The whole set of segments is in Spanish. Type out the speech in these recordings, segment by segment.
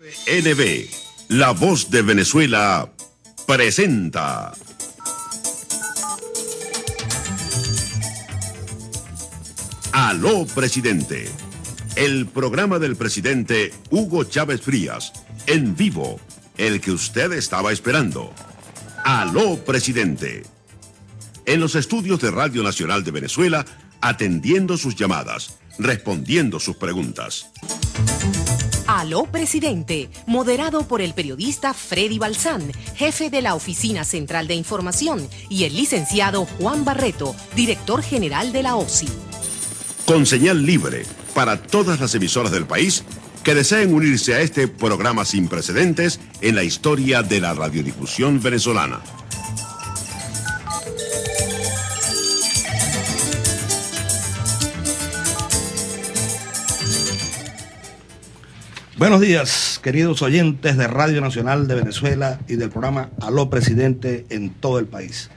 NB, la voz de Venezuela, presenta. Aló, presidente. El programa del presidente Hugo Chávez Frías, en vivo, el que usted estaba esperando. Aló, presidente. En los estudios de Radio Nacional de Venezuela, atendiendo sus llamadas, respondiendo sus preguntas. Aló Presidente, moderado por el periodista Freddy Balsán, jefe de la Oficina Central de Información, y el licenciado Juan Barreto, director general de la OSI. Con señal libre para todas las emisoras del país que deseen unirse a este programa sin precedentes en la historia de la radiodifusión venezolana. Buenos días, queridos oyentes de Radio Nacional de Venezuela y del programa Aló Presidente en todo el país.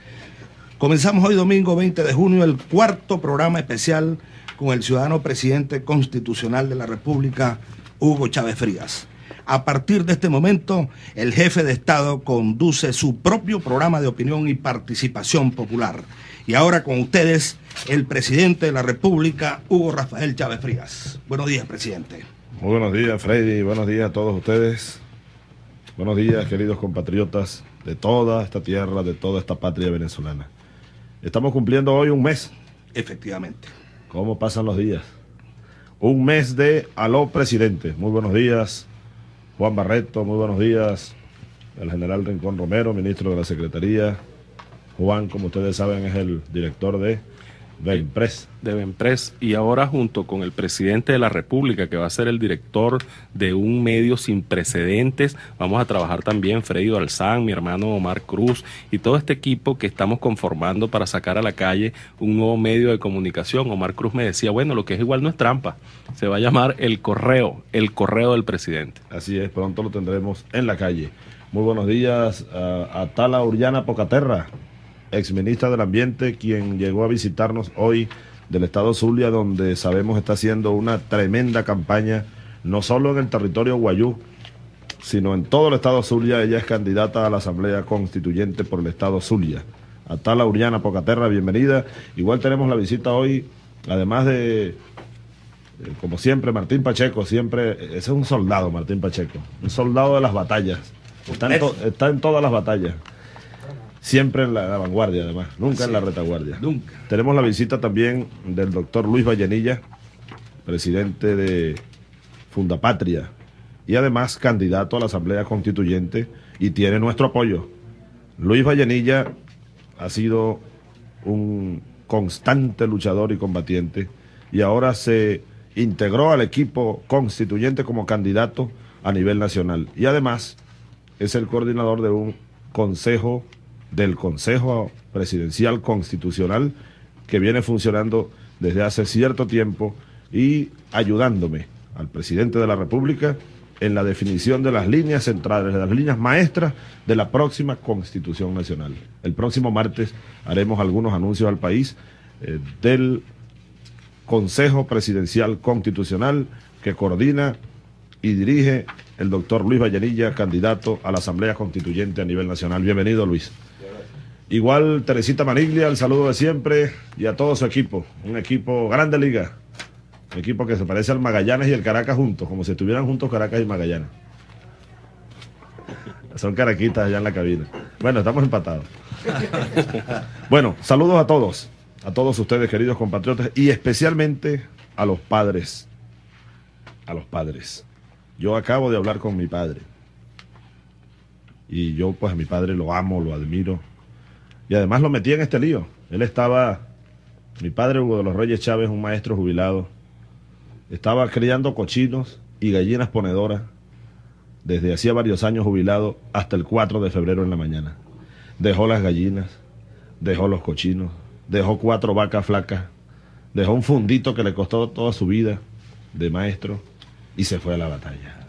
Comenzamos hoy domingo 20 de junio el cuarto programa especial con el ciudadano presidente constitucional de la República, Hugo Chávez Frías. A partir de este momento, el jefe de Estado conduce su propio programa de opinión y participación popular. Y ahora con ustedes, el presidente de la República, Hugo Rafael Chávez Frías. Buenos días, presidente. Muy buenos días, Freddy. Buenos días a todos ustedes. Buenos días, queridos compatriotas de toda esta tierra, de toda esta patria venezolana. Estamos cumpliendo hoy un mes. Efectivamente. ¿Cómo pasan los días? Un mes de Aló Presidente. Muy buenos días, Juan Barreto. Muy buenos días, el general Rincón Romero, ministro de la Secretaría. Juan, como ustedes saben, es el director de Benpres. De Benpres. Y ahora junto con el presidente de la República, que va a ser el director de un medio sin precedentes, vamos a trabajar también Freddy Alzán, mi hermano Omar Cruz y todo este equipo que estamos conformando para sacar a la calle un nuevo medio de comunicación. Omar Cruz me decía, bueno, lo que es igual no es trampa, se va a llamar El Correo, El Correo del Presidente. Así es, pronto lo tendremos en la calle. Muy buenos días a, a Tala Urllana Pocaterra, exministra del Ambiente, quien llegó a visitarnos hoy del estado Zulia, donde sabemos está haciendo una tremenda campaña, no solo en el territorio Guayú, sino en todo el estado Zulia. Ella es candidata a la Asamblea Constituyente por el estado Zulia. Atala Uriana Pocaterra, bienvenida. Igual tenemos la visita hoy, además de, eh, como siempre, Martín Pacheco, siempre, ese es un soldado, Martín Pacheco, un soldado de las batallas. Está en, to- está en todas las batallas. Siempre en la, la vanguardia, además, nunca en la retaguardia. Nunca. Tenemos la visita también del doctor Luis Vallenilla, presidente de Fundapatria, y además candidato a la Asamblea Constituyente, y tiene nuestro apoyo. Luis Vallenilla ha sido un constante luchador y combatiente, y ahora se integró al equipo constituyente como candidato a nivel nacional. Y además es el coordinador de un consejo, del Consejo Presidencial Constitucional, que viene funcionando desde hace cierto tiempo y ayudándome al presidente de la República en la definición de las líneas centrales, de las líneas maestras de la próxima Constitución Nacional. El próximo martes haremos algunos anuncios al país eh, del Consejo Presidencial Constitucional que coordina y dirige el doctor Luis Vallenilla, candidato a la Asamblea Constituyente a nivel nacional. Bienvenido, Luis. Igual Teresita Maniglia, el saludo de siempre y a todo su equipo. Un equipo grande liga. Un equipo que se parece al Magallanes y el Caracas juntos, como si estuvieran juntos Caracas y Magallanes. Son caraquitas allá en la cabina. Bueno, estamos empatados. Bueno, saludos a todos, a todos ustedes, queridos compatriotas, y especialmente a los padres. A los padres. Yo acabo de hablar con mi padre. Y yo, pues, a mi padre lo amo, lo admiro. Y además lo metí en este lío. Él estaba, mi padre Hugo de los Reyes Chávez, un maestro jubilado, estaba criando cochinos y gallinas ponedoras desde hacía varios años jubilado hasta el 4 de febrero en la mañana. Dejó las gallinas, dejó los cochinos, dejó cuatro vacas flacas, dejó un fundito que le costó toda su vida de maestro y se fue a la batalla.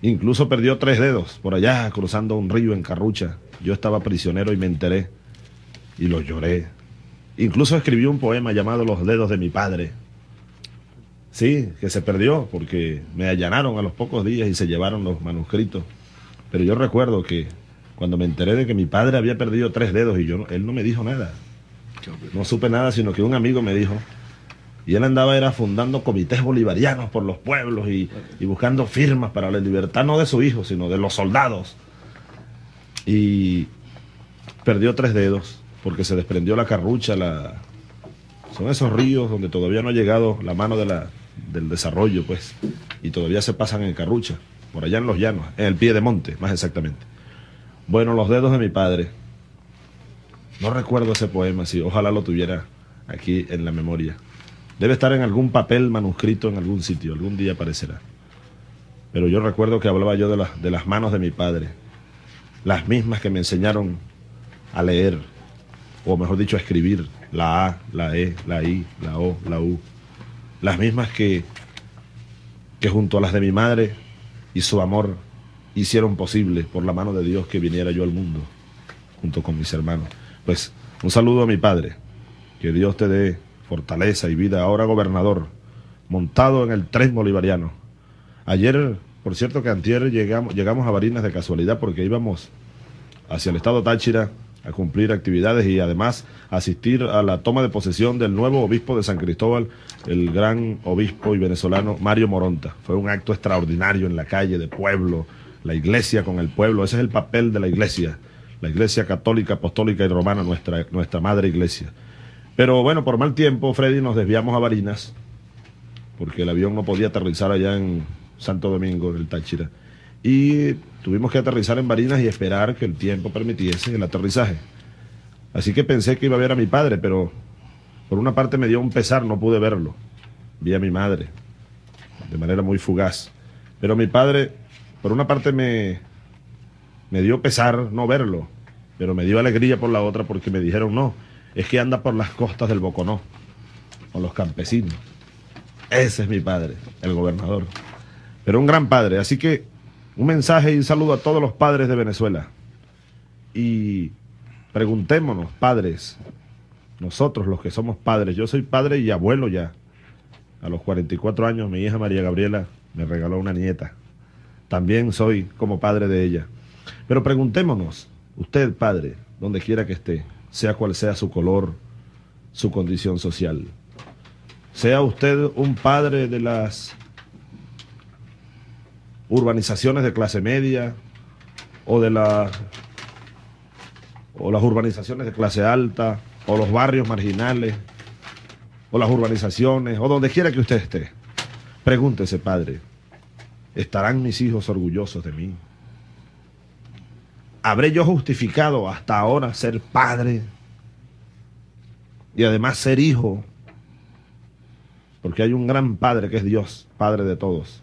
Incluso perdió tres dedos por allá cruzando un río en Carrucha. Yo estaba prisionero y me enteré y lo lloré. Incluso escribió un poema llamado Los dedos de mi padre. Sí, que se perdió porque me allanaron a los pocos días y se llevaron los manuscritos. Pero yo recuerdo que cuando me enteré de que mi padre había perdido tres dedos y yo, él no me dijo nada. No supe nada, sino que un amigo me dijo, y él andaba era fundando comités bolivarianos por los pueblos y, buscando firmas para la libertad no de su hijo, sino de los soldados. Y perdió tres dedos porque se desprendió la carrucha, la... son esos ríos donde todavía no ha llegado la mano del desarrollo, pues, y todavía se pasan en carrucha, por allá en los llanos, en el pie de monte, más exactamente. Bueno, los dedos de mi padre. No recuerdo ese poema, sí, ojalá lo tuviera aquí en la memoria. Debe estar en algún papel manuscrito en algún sitio, algún día aparecerá. Pero yo recuerdo que hablaba yo de, de las manos de mi padre, las mismas que me enseñaron a leer, o mejor dicho, a escribir, la A, la E, la I, la O, la U, las mismas que, que junto a las de mi madre y su amor hicieron posible por la mano de Dios que viniera yo al mundo, junto con mis hermanos. Pues un saludo a mi padre, que Dios te dé fortaleza y vida, ahora gobernador, montado en el tren bolivariano. Ayer, por cierto que antier llegamos, llegamos a Barinas de casualidad porque íbamos hacia el estado Táchira a cumplir actividades y además asistir a la toma de posesión del nuevo obispo de San Cristóbal, el gran obispo y venezolano Mario Moronta. Fue un acto extraordinario en la calle de pueblo, la iglesia con el pueblo, ese es el papel de la iglesia, la iglesia católica, apostólica y romana, nuestra, nuestra madre iglesia. Pero bueno, por mal tiempo, Freddy, nos desviamos a Barinas, porque el avión no podía aterrizar allá en Santo Domingo, en el Táchira. Y tuvimos que aterrizar en Barinas y esperar que el tiempo permitiese el aterrizaje. Así que pensé que iba a ver a mi padre, pero por una parte me dio un pesar, no pude verlo. Vi a mi madre, de manera muy fugaz. Pero mi padre, por una parte me, me dio pesar no verlo, pero me dio alegría por la otra porque me dijeron no es que anda por las costas del Boconó, con los campesinos. Ese es mi padre, el gobernador. Pero un gran padre. Así que un mensaje y un saludo a todos los padres de Venezuela. Y preguntémonos, padres, nosotros los que somos padres, yo soy padre y abuelo ya. A los 44 años mi hija María Gabriela me regaló una nieta. También soy como padre de ella. Pero preguntémonos, usted padre, donde quiera que esté, sea cual sea su color, su condición social. Sea usted un padre de las urbanizaciones de clase media o de la o las urbanizaciones de clase alta o los barrios marginales o las urbanizaciones o donde quiera que usted esté. Pregúntese, padre, ¿estarán mis hijos orgullosos de mí? ¿Habré yo justificado hasta ahora ser padre y además ser hijo? Porque hay un gran padre que es Dios, padre de todos,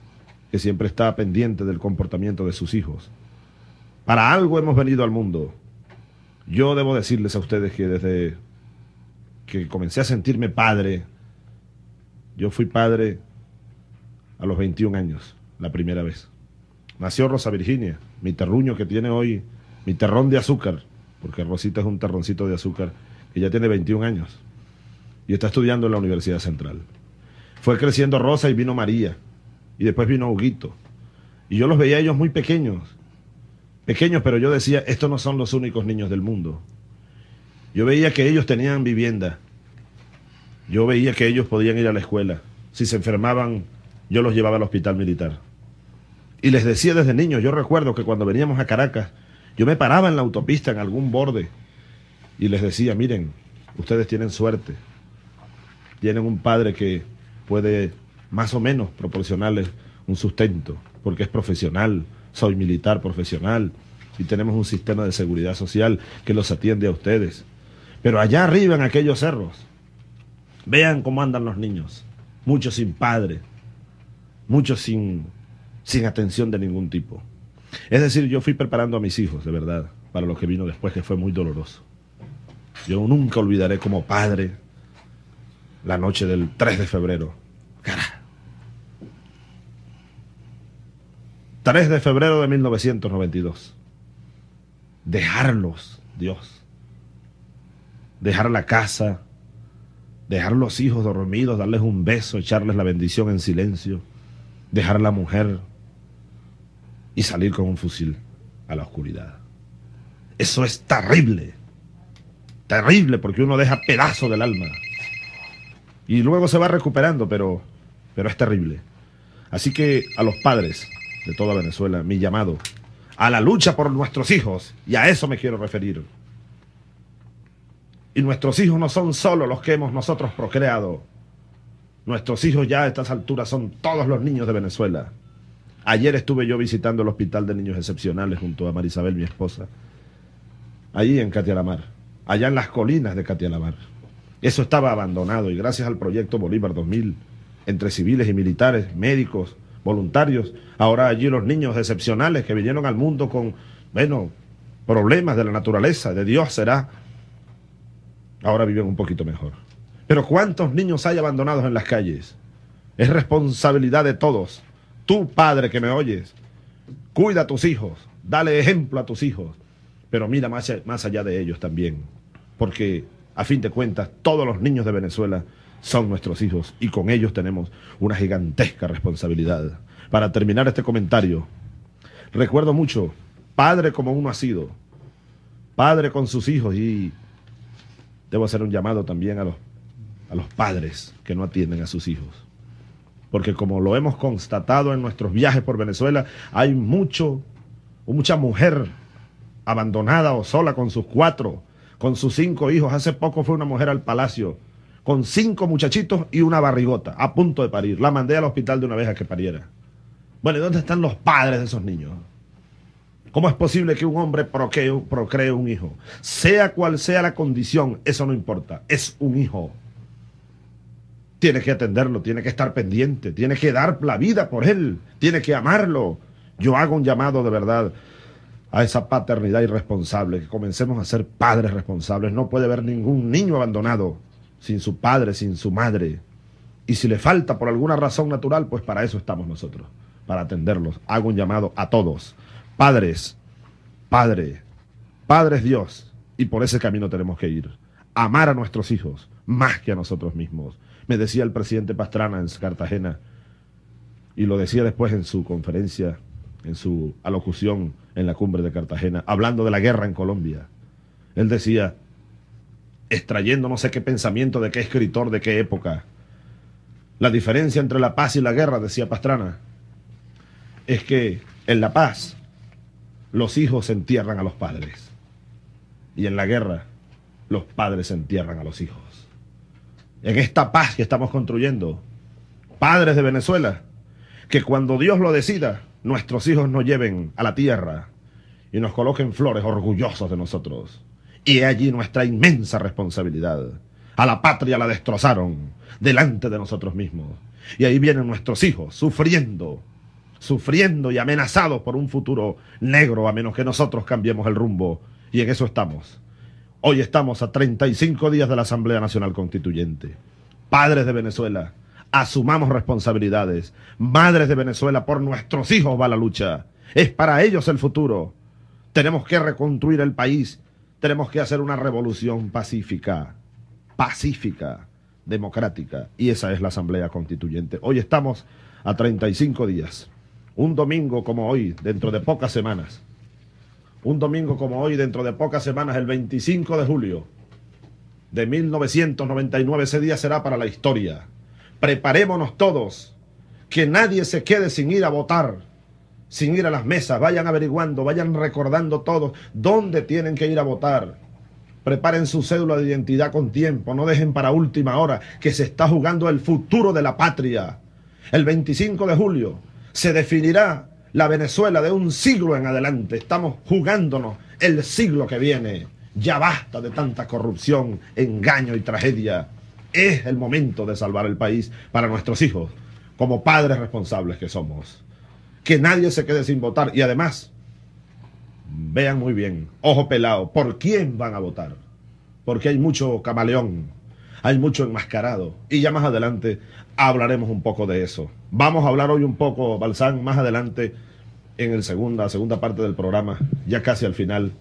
que siempre está pendiente del comportamiento de sus hijos. Para algo hemos venido al mundo. Yo debo decirles a ustedes que desde que comencé a sentirme padre, yo fui padre a los 21 años, la primera vez. Nació Rosa Virginia, mi terruño que tiene hoy mi terrón de azúcar, porque Rosita es un terroncito de azúcar que ya tiene 21 años y está estudiando en la Universidad Central. Fue creciendo Rosa y vino María, y después vino Huguito. Y yo los veía ellos muy pequeños, pequeños, pero yo decía, estos no son los únicos niños del mundo. Yo veía que ellos tenían vivienda, yo veía que ellos podían ir a la escuela. Si se enfermaban, yo los llevaba al hospital militar. Y les decía desde niños, yo recuerdo que cuando veníamos a Caracas, yo me paraba en la autopista, en algún borde, y les decía, miren, ustedes tienen suerte. Tienen un padre que puede más o menos proporcionarles un sustento, porque es profesional, soy militar profesional, y tenemos un sistema de seguridad social que los atiende a ustedes. Pero allá arriba en aquellos cerros, vean cómo andan los niños, muchos sin padre, muchos sin, sin atención de ningún tipo. Es decir, yo fui preparando a mis hijos, de verdad, para lo que vino después, que fue muy doloroso. Yo nunca olvidaré como padre la noche del 3 de febrero. Cara. 3 de febrero de 1992. Dejarlos, Dios. Dejar la casa, dejar los hijos dormidos, darles un beso, echarles la bendición en silencio, dejar a la mujer y salir con un fusil a la oscuridad. Eso es terrible, terrible porque uno deja pedazo del alma y luego se va recuperando, pero, pero es terrible. Así que a los padres de toda Venezuela, mi llamado a la lucha por nuestros hijos, y a eso me quiero referir. Y nuestros hijos no son solo los que hemos nosotros procreado. Nuestros hijos ya a estas alturas son todos los niños de Venezuela. Ayer estuve yo visitando el Hospital de Niños Excepcionales junto a Marisabel, mi esposa, allí en Catialamar, allá en las colinas de Catialamar. Eso estaba abandonado y gracias al proyecto Bolívar 2000, entre civiles y militares, médicos, voluntarios, ahora allí los niños excepcionales que vinieron al mundo con, bueno, problemas de la naturaleza, de Dios será, ahora viven un poquito mejor. Pero ¿cuántos niños hay abandonados en las calles? Es responsabilidad de todos. Tú, padre que me oyes, cuida a tus hijos, dale ejemplo a tus hijos, pero mira más, allá de ellos también, porque a fin de cuentas todos los niños de Venezuela son nuestros hijos y con ellos tenemos una gigantesca responsabilidad. Para terminar este comentario, recuerdo mucho, padre como uno ha sido, padre con sus hijos y debo hacer un llamado también a los, a los padres que no atienden a sus hijos. Porque como lo hemos constatado en nuestros viajes por Venezuela, hay mucho, mucha mujer abandonada o sola con sus cuatro, con sus cinco hijos. Hace poco fue una mujer al palacio con cinco muchachitos y una barrigota a punto de parir. La mandé al hospital de una vez a que pariera. Bueno, ¿y dónde están los padres de esos niños? ¿Cómo es posible que un hombre procree, procree un hijo? Sea cual sea la condición, eso no importa. Es un hijo. Tiene que atenderlo, tiene que estar pendiente, tiene que dar la vida por él, tiene que amarlo. Yo hago un llamado de verdad a esa paternidad irresponsable, que comencemos a ser padres responsables. No puede haber ningún niño abandonado sin su padre, sin su madre. Y si le falta por alguna razón natural, pues para eso estamos nosotros, para atenderlos. Hago un llamado a todos. Padres, Padre, Padre es Dios, y por ese camino tenemos que ir. Amar a nuestros hijos más que a nosotros mismos. Me decía el presidente Pastrana en Cartagena, y lo decía después en su conferencia, en su alocución en la cumbre de Cartagena, hablando de la guerra en Colombia. Él decía, extrayendo no sé qué pensamiento de qué escritor de qué época. La diferencia entre la paz y la guerra, decía Pastrana, es que en la paz los hijos entierran a los padres y en la guerra los padres entierran a los hijos. En esta paz que estamos construyendo, padres de Venezuela, que cuando Dios lo decida, nuestros hijos nos lleven a la tierra y nos coloquen flores orgullosos de nosotros y allí nuestra inmensa responsabilidad. A la patria la destrozaron delante de nosotros mismos. Y ahí vienen nuestros hijos sufriendo, sufriendo y amenazados por un futuro negro a menos que nosotros cambiemos el rumbo. Y en eso estamos. Hoy estamos a 35 días de la Asamblea Nacional Constituyente. Padres de Venezuela, asumamos responsabilidades. Madres de Venezuela, por nuestros hijos va la lucha. Es para ellos el futuro. Tenemos que reconstruir el país tenemos que hacer una revolución pacífica, pacífica, democrática, y esa es la Asamblea Constituyente. Hoy estamos a 35 días, un domingo como hoy, dentro de pocas semanas, un domingo como hoy, dentro de pocas semanas, el 25 de julio de 1999, ese día será para la historia. Preparémonos todos, que nadie se quede sin ir a votar sin ir a las mesas, vayan averiguando, vayan recordando todos dónde tienen que ir a votar. Preparen su cédula de identidad con tiempo, no dejen para última hora que se está jugando el futuro de la patria. El 25 de julio se definirá la Venezuela de un siglo en adelante. Estamos jugándonos el siglo que viene. Ya basta de tanta corrupción, engaño y tragedia. Es el momento de salvar el país para nuestros hijos, como padres responsables que somos que nadie se quede sin votar. Y además, vean muy bien, ojo pelado, ¿por quién van a votar? Porque hay mucho camaleón, hay mucho enmascarado. Y ya más adelante hablaremos un poco de eso. Vamos a hablar hoy un poco, Balsán, más adelante en el segunda, segunda parte del programa, ya casi al final.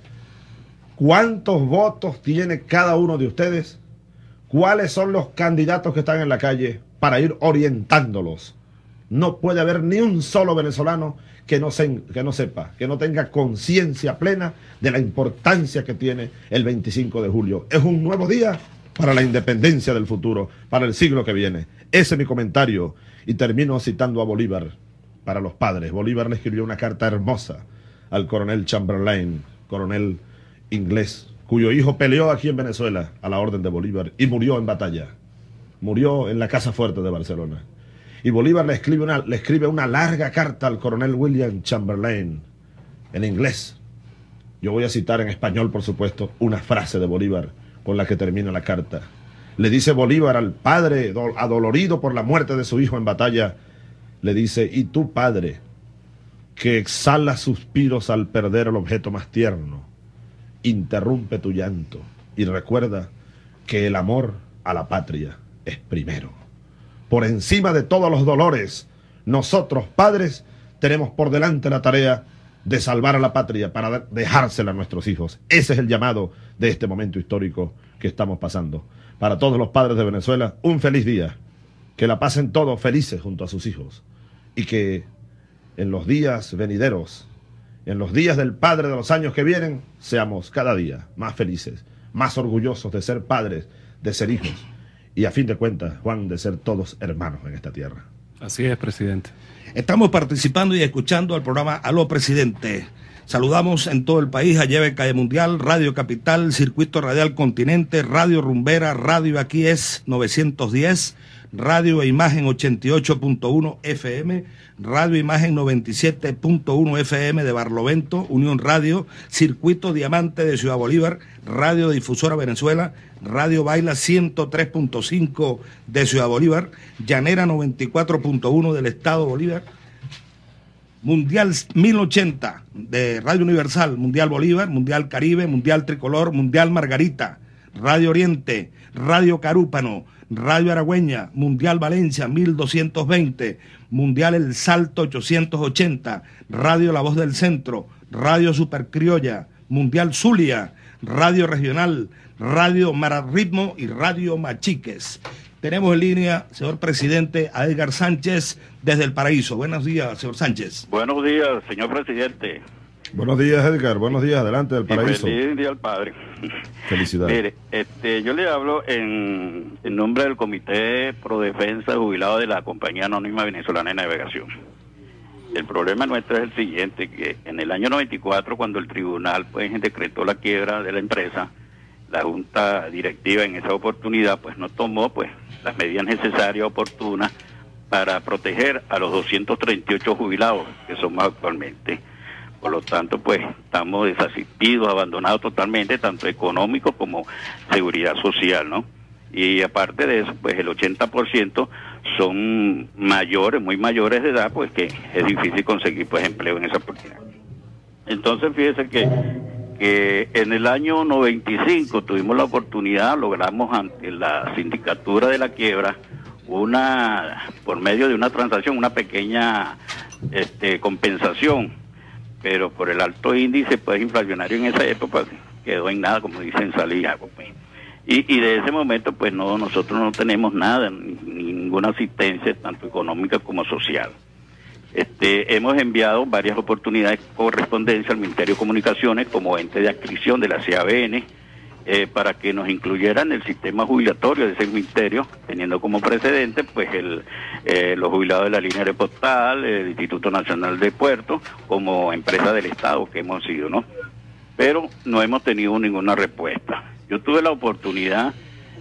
¿Cuántos votos tiene cada uno de ustedes cuáles son los candidatos que están en la calle para ir orientándolos. No puede haber ni un solo venezolano que no, se, que no sepa, que no tenga conciencia plena de la importancia que tiene el 25 de julio. Es un nuevo día para la independencia del futuro, para el siglo que viene. Ese es mi comentario y termino citando a Bolívar para los padres. Bolívar le escribió una carta hermosa al coronel Chamberlain, coronel inglés, cuyo hijo peleó aquí en Venezuela a la orden de Bolívar y murió en batalla. Murió en la Casa Fuerte de Barcelona. Y Bolívar le escribe una, le escribe una larga carta al coronel William Chamberlain en inglés. Yo voy a citar en español, por supuesto, una frase de Bolívar con la que termina la carta. Le dice Bolívar al padre adolorido por la muerte de su hijo en batalla, le dice, y tú padre, que exhala suspiros al perder el objeto más tierno, interrumpe tu llanto y recuerda que el amor a la patria es primero. Por encima de todos los dolores, nosotros padres tenemos por delante la tarea de salvar a la patria para dejársela a nuestros hijos. Ese es el llamado de este momento histórico que estamos pasando. Para todos los padres de Venezuela, un feliz día. Que la pasen todos felices junto a sus hijos. Y que en los días venideros, en los días del Padre de los años que vienen, seamos cada día más felices, más orgullosos de ser padres, de ser hijos. Y a fin de cuentas, Juan, de ser todos hermanos en esta tierra. Así es, presidente. Estamos participando y escuchando el programa Aló Presidente. Saludamos en todo el país a Lleve Calle Mundial, Radio Capital, Circuito Radial Continente, Radio Rumbera, Radio Aquí es 910, Radio e Imagen 88.1 FM, Radio Imagen 97.1 FM de Barlovento, Unión Radio, Circuito Diamante de Ciudad Bolívar, Radio Difusora Venezuela, Radio Baila 103.5 de Ciudad Bolívar, Llanera 94.1 del Estado Bolívar, Mundial 1080 de Radio Universal, Mundial Bolívar, Mundial Caribe, Mundial Tricolor, Mundial Margarita, Radio Oriente, Radio Carúpano, Radio Aragüeña, Mundial Valencia 1220, Mundial El Salto 880, Radio La Voz del Centro, Radio Supercriolla, Mundial Zulia, Radio Regional, Radio Mararritmo y Radio Machiques. Tenemos en línea, señor presidente, a Edgar Sánchez desde el Paraíso. Buenos días, señor Sánchez. Buenos días, señor presidente. Buenos días, Edgar. Buenos días, adelante del Paraíso. feliz día al padre. Felicidades. Mire, este, yo le hablo en, en nombre del Comité Pro Defensa Jubilado de la Compañía Anónima Venezolana de Navegación. El problema nuestro es el siguiente, que en el año 94, cuando el tribunal pues decretó la quiebra de la empresa, la junta directiva en esa oportunidad pues no tomó pues las medidas necesarias oportunas para proteger a los 238 jubilados que somos actualmente. Por lo tanto, pues estamos desasistidos, abandonados totalmente, tanto económico como seguridad social, ¿no? Y aparte de eso, pues el 80% son mayores, muy mayores de edad, pues que es difícil conseguir pues empleo en esa oportunidad. Entonces, fíjese que que en el año 95 tuvimos la oportunidad, logramos ante la sindicatura de la quiebra una, por medio de una transacción, una pequeña este, compensación, pero por el alto índice pues inflacionario en esa época quedó en nada, como dicen, salía. Pues. Y, y de ese momento pues no, nosotros no tenemos nada, ninguna asistencia, tanto económica como social. Este, hemos enviado varias oportunidades de correspondencia al Ministerio de Comunicaciones como ente de adscripción de la CABN eh, para que nos incluyeran el sistema jubilatorio de ese ministerio, teniendo como precedente pues el, eh, los jubilados de la línea de postal, el Instituto Nacional de Puertos, como empresa del Estado que hemos sido, ¿no? Pero no hemos tenido ninguna respuesta. Yo tuve la oportunidad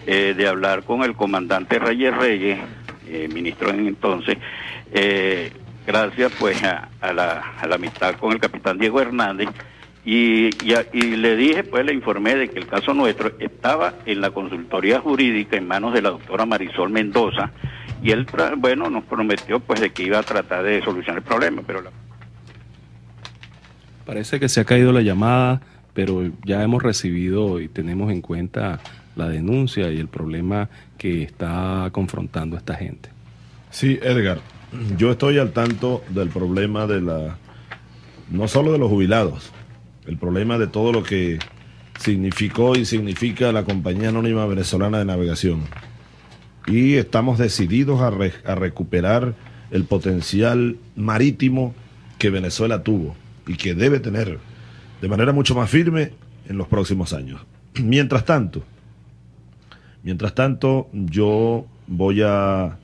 eh, de hablar con el comandante Reyes Reyes, ministro en entonces, gracias pues a, la, amistad con el capitán Diego Hernández y, y, le dije, pues le informé de que el caso nuestro estaba en la consultoría jurídica en manos de la doctora Marisol Mendoza y él, bueno, nos prometió pues de que iba a tratar de solucionar el problema, pero Parece que se ha caído la llamada, pero ya hemos recibido y tenemos en cuenta la denuncia y el problema que está confrontando esta gente. Sí, Edgar, yo estoy al tanto del problema de la, no solo de los jubilados, el problema de todo lo que significó y significa la Compañía Anónima Venezolana de Navegación. Y estamos decididos a, recuperar el potencial marítimo que Venezuela tuvo y que debe tener de manera mucho más firme en los próximos años. Mientras tanto, mientras tanto, yo voy a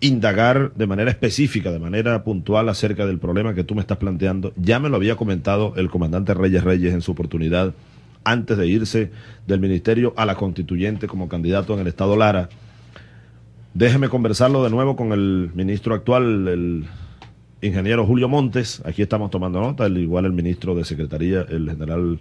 indagar de manera específica, de manera puntual acerca del problema que tú me estás planteando. Ya me lo había comentado el comandante Reyes Reyes en su oportunidad antes de irse del ministerio a la constituyente como candidato en el estado Lara. Déjeme conversarlo de nuevo con el ministro actual, el ingeniero Julio Montes. Aquí estamos tomando nota, igual el ministro de Secretaría, el general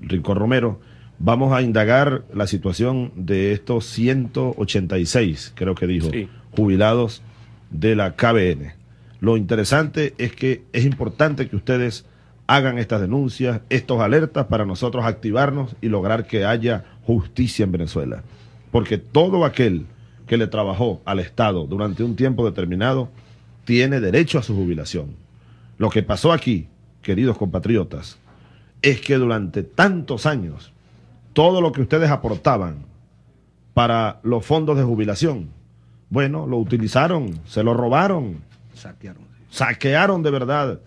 Rincón Romero. Vamos a indagar la situación de estos 186, creo que dijo, jubilados de la KBN. Lo interesante es que es importante que ustedes hagan estas denuncias, estos alertas para nosotros activarnos y lograr que haya justicia en Venezuela. Porque todo aquel que le trabajó al Estado durante un tiempo determinado tiene derecho a su jubilación. Lo que pasó aquí, queridos compatriotas, es que durante tantos años todo lo que ustedes aportaban para los fondos de jubilación, bueno, lo utilizaron, se lo robaron, saquearon, saquearon de verdad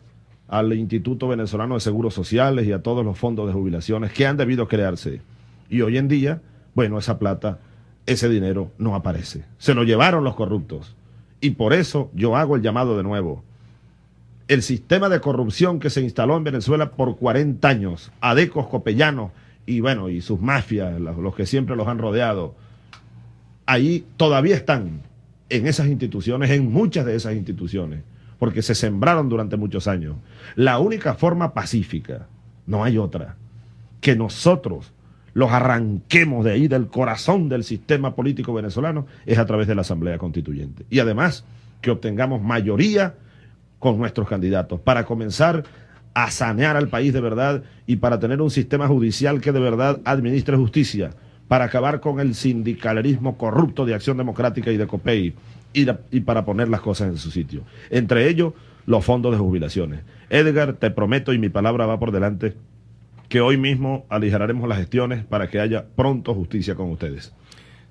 al Instituto Venezolano de Seguros Sociales y a todos los fondos de jubilaciones que han debido crearse. Y hoy en día, bueno, esa plata, ese dinero no aparece. Se lo llevaron los corruptos. Y por eso yo hago el llamado de nuevo. El sistema de corrupción que se instaló en Venezuela por 40 años, adecos copellanos y bueno, y sus mafias, los que siempre los han rodeado, ahí todavía están en esas instituciones, en muchas de esas instituciones, porque se sembraron durante muchos años. La única forma pacífica, no hay otra, que nosotros los arranquemos de ahí, del corazón del sistema político venezolano, es a través de la Asamblea Constituyente. Y además, que obtengamos mayoría con nuestros candidatos para comenzar a sanear al país de verdad y para tener un sistema judicial que de verdad administre justicia para acabar con el sindicalismo corrupto de Acción Democrática y de COPEI y, y para poner las cosas en su sitio. Entre ellos, los fondos de jubilaciones. Edgar, te prometo y mi palabra va por delante que hoy mismo aligeraremos las gestiones para que haya pronto justicia con ustedes.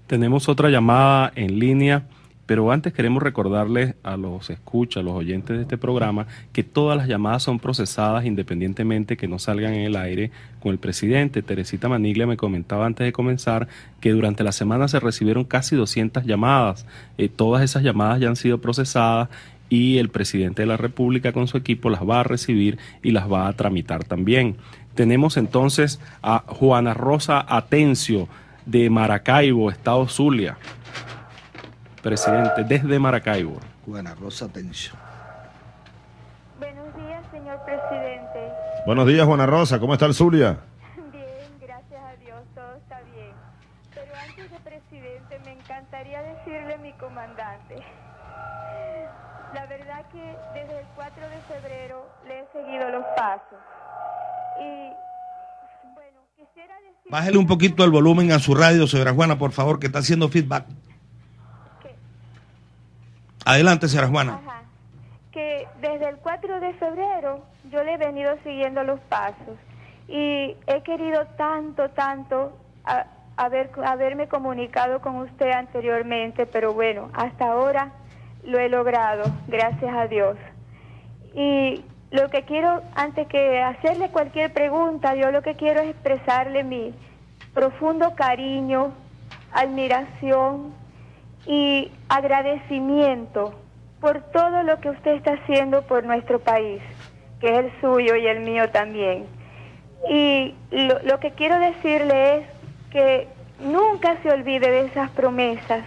Tenemos otra llamada en línea. Pero antes queremos recordarles a los escuchas, a los oyentes de este programa, que todas las llamadas son procesadas independientemente que no salgan en el aire con el presidente. Teresita Maniglia me comentaba antes de comenzar que durante la semana se recibieron casi 200 llamadas. Eh, todas esas llamadas ya han sido procesadas y el presidente de la República con su equipo las va a recibir y las va a tramitar también. Tenemos entonces a Juana Rosa Atencio de Maracaibo, Estado Zulia presidente, desde Maracaibo. Juana Rosa Tencio. Buenos días, señor presidente. Buenos días, Juana Rosa. ¿Cómo está el Zulia? Bien, gracias a Dios, todo está bien. Pero antes de presidente, me encantaría decirle a mi comandante. La verdad que desde el 4 de febrero le he seguido los pasos. Y bueno, quisiera decir... Bájele un poquito el volumen a su radio, señora Juana, por favor, que está haciendo feedback. Adelante, señora Juana. Que desde el 4 de febrero yo le he venido siguiendo los pasos y he querido tanto, tanto haber, haberme comunicado con usted anteriormente, pero bueno, hasta ahora lo he logrado, gracias a Dios. Y lo que quiero, antes que hacerle cualquier pregunta, yo lo que quiero es expresarle mi profundo cariño, admiración, y agradecimiento por todo lo que usted está haciendo por nuestro país, que es el suyo y el mío también. Y lo, que quiero decirle es que nunca se olvide de esas promesas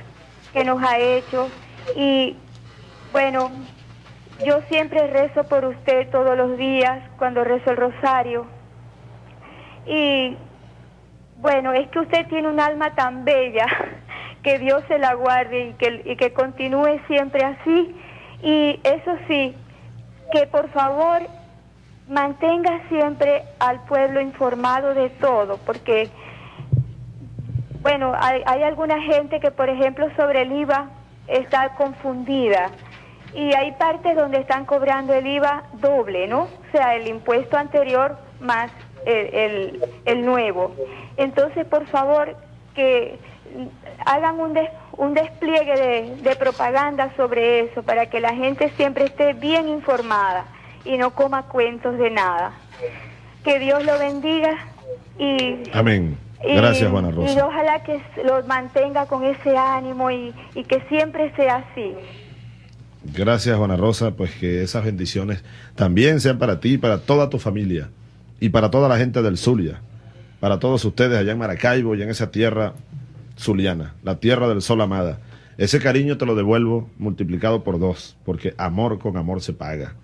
que nos ha hecho y bueno, yo siempre rezo por usted todos los días cuando rezo el rosario. Y bueno, es que usted tiene un alma tan bella que Dios se la guarde y que, que continúe siempre así. Y eso sí, que por favor mantenga siempre al pueblo informado de todo, porque, bueno, hay, hay alguna gente que, por ejemplo, sobre el IVA está confundida. Y hay partes donde están cobrando el IVA doble, ¿no? O sea, el impuesto anterior más el, el, nuevo. Entonces, por favor, que hagan un, un despliegue de, de propaganda sobre eso para que la gente siempre esté bien informada y no coma cuentos de nada. Que Dios lo bendiga y... Amén. Gracias, Juana Rosa. Y ojalá que lo mantenga con ese ánimo y, y que siempre sea así. Gracias, Juana Rosa, pues que esas bendiciones también sean para ti y para toda tu familia y para toda la gente del Zulia, para todos ustedes allá en Maracaibo y en esa tierra zuliana, la tierra del sol amada. Ese cariño te lo devuelvo multiplicado por dos, porque amor con amor se paga.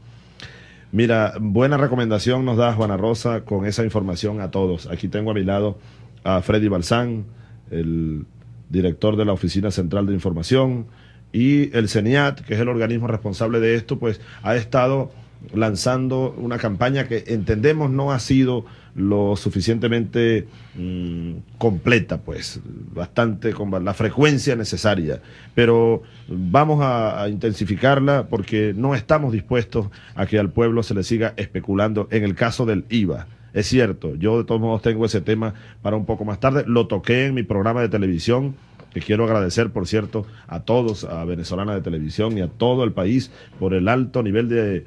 Mira, buena recomendación nos da Juana Rosa con esa información a todos. Aquí tengo a mi lado a Freddy Balsán, el director de la Oficina Central de Información, y el CENIAT, que es el organismo responsable de esto, pues ha estado lanzando una campaña que entendemos no ha sido lo suficientemente mm, completa, pues, bastante con la frecuencia necesaria. Pero vamos a, intensificarla porque no estamos dispuestos a que al pueblo se le siga especulando en el caso del IVA. Es cierto, yo de todos modos tengo ese tema para un poco más tarde. Lo toqué en mi programa de televisión, que quiero agradecer, por cierto, a todos, a Venezolana de Televisión y a todo el país por el alto nivel de,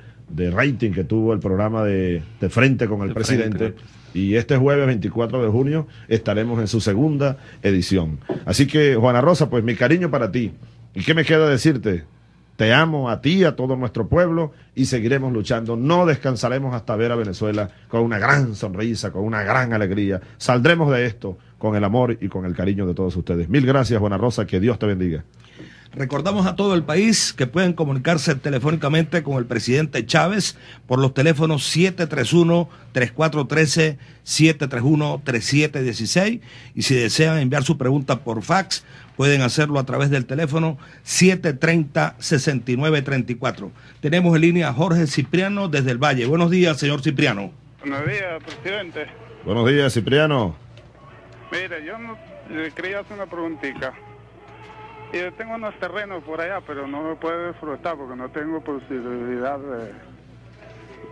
rating que tuvo el programa de, Frente con el Presidente. Y este jueves 24 de junio estaremos en su segunda edición. Así que, Juana Rosa, pues mi cariño para ti. ¿Y qué me queda decirte? Te amo a ti, a todo nuestro pueblo y seguiremos luchando. No descansaremos hasta ver a Venezuela con una gran sonrisa, con una gran alegría. Saldremos de esto con el amor y con el cariño de todos ustedes. Mil gracias, Buena Rosa. Que Dios te bendiga. Recordamos a todo el país que pueden comunicarse telefónicamente con el presidente Chávez por los teléfonos 731-3413, 731-3716 y si desean enviar su pregunta por fax pueden hacerlo a través del teléfono 730-6934. Tenemos en línea a Jorge Cipriano desde el Valle. Buenos días, señor Cipriano. Buenos días, presidente. Buenos días, Cipriano. Mire, yo le quería hacer una preguntita. Yo tengo unos terrenos por allá, pero no me puedo disfrutar porque no tengo posibilidad de...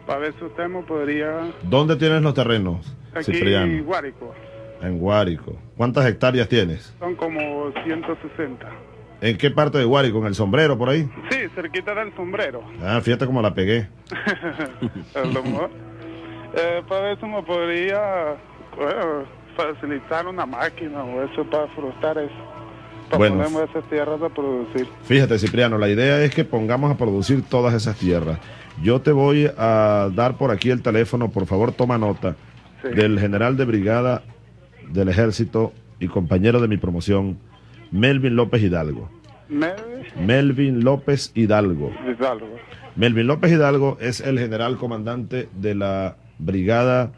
Para ver si usted me podría... ¿Dónde tienes los terrenos, Aquí en Guárico. En Guárico. ¿Cuántas hectáreas tienes? Son como 160. ¿En qué parte de Guárico? ¿En el sombrero por ahí? Sí, cerquita del sombrero. Ah, fíjate cómo la pegué. eh, para ver si me podría facilitar una máquina o eso para frustrar eso bueno, esas tierras a producir. Fíjate, Cipriano, la idea es que pongamos a producir todas esas tierras. Yo te voy a dar por aquí el teléfono, por favor toma nota, del general de brigada del ejército y compañero de mi promoción, Melvin López Hidalgo. Melvin, Melvin López Hidalgo. Hidalgo. Melvin López Hidalgo es el general comandante de la brigada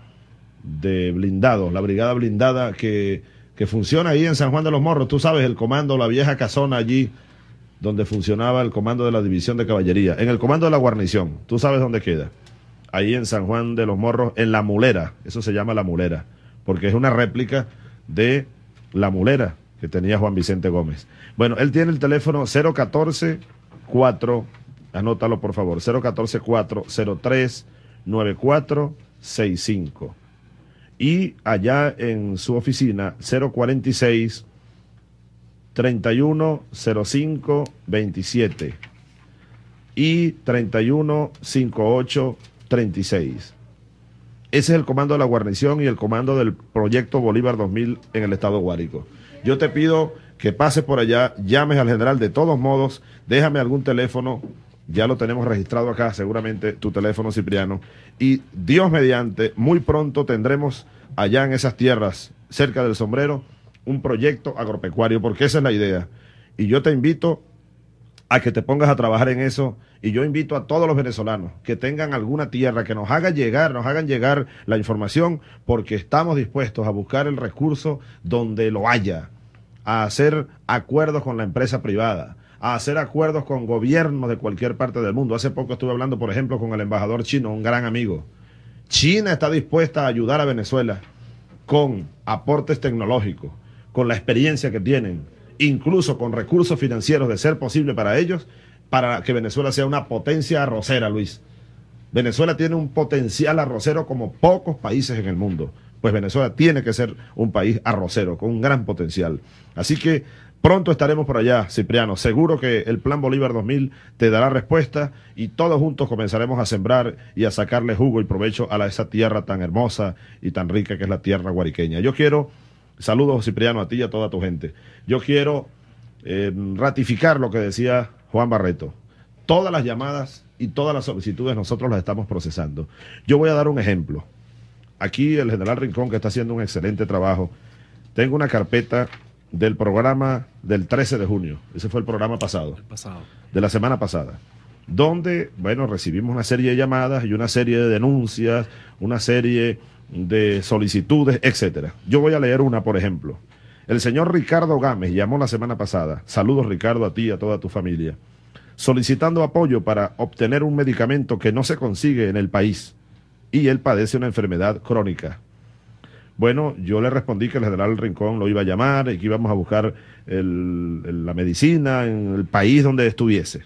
de blindados, la brigada blindada que que funciona ahí en San Juan de los Morros. Tú sabes, el comando, la vieja casona allí, donde funcionaba el comando de la división de caballería. En el comando de la guarnición, tú sabes dónde queda. Ahí en San Juan de los Morros, en la mulera. Eso se llama la mulera, porque es una réplica de la mulera que tenía Juan Vicente Gómez. Bueno, él tiene el teléfono 014 4, anótalo por favor, 014 403 9465 y allá en su oficina 046 3105 27 y 3158 36. Ese es el comando de la guarnición y el comando del proyecto Bolívar 2000 en el estado Guárico. Yo te pido que pases por allá, llames al general de todos modos, déjame algún teléfono ya lo tenemos registrado acá, seguramente tu teléfono, Cipriano. Y Dios mediante, muy pronto tendremos allá en esas tierras, cerca del sombrero, un proyecto agropecuario, porque esa es la idea. Y yo te invito a que te pongas a trabajar en eso. Y yo invito a todos los venezolanos que tengan alguna tierra, que nos hagan llegar, nos hagan llegar la información, porque estamos dispuestos a buscar el recurso donde lo haya, a hacer acuerdos con la empresa privada, a hacer acuerdos con gobiernos de cualquier parte del mundo. Hace poco estuve hablando, por ejemplo, con el embajador chino, un gran amigo. China está dispuesta a ayudar a Venezuela con aportes tecnológicos, con la experiencia que tienen, incluso con recursos financieros de ser posible para ellos, para que Venezuela sea una potencia arrocera, Luis. Venezuela tiene un potencial arrocero como pocos países en el mundo. Pues Venezuela tiene que ser un país arrocero, con un gran potencial. Así que pronto estaremos por allá, Cipriano. Seguro que el Plan Bolívar 2000 te dará respuesta y todos juntos comenzaremos a sembrar y a sacarle jugo y provecho a esa tierra tan hermosa y tan rica que es la tierra guariqueña. Yo quiero, saludos Cipriano a ti y a toda tu gente. Yo quiero eh, ratificar lo que decía Juan Barreto. Todas las llamadas y todas las solicitudes nosotros las estamos procesando. Yo voy a dar un ejemplo. Aquí el general Rincón, que está haciendo un excelente trabajo, tengo una carpeta del programa del 13 de junio. Ese fue el programa pasado. pasado. De la semana pasada. Donde, bueno, recibimos una serie de llamadas y una serie de denuncias, una serie de solicitudes, etcétera. Yo voy a leer una, por ejemplo. El señor Ricardo Gámez llamó la semana pasada. Saludos, Ricardo, a ti y a toda tu familia solicitando apoyo para obtener un medicamento que no se consigue en el país y él padece una enfermedad crónica. Bueno, yo le respondí que el general Rincón lo iba a llamar y que íbamos a buscar la medicina en el país donde estuviese.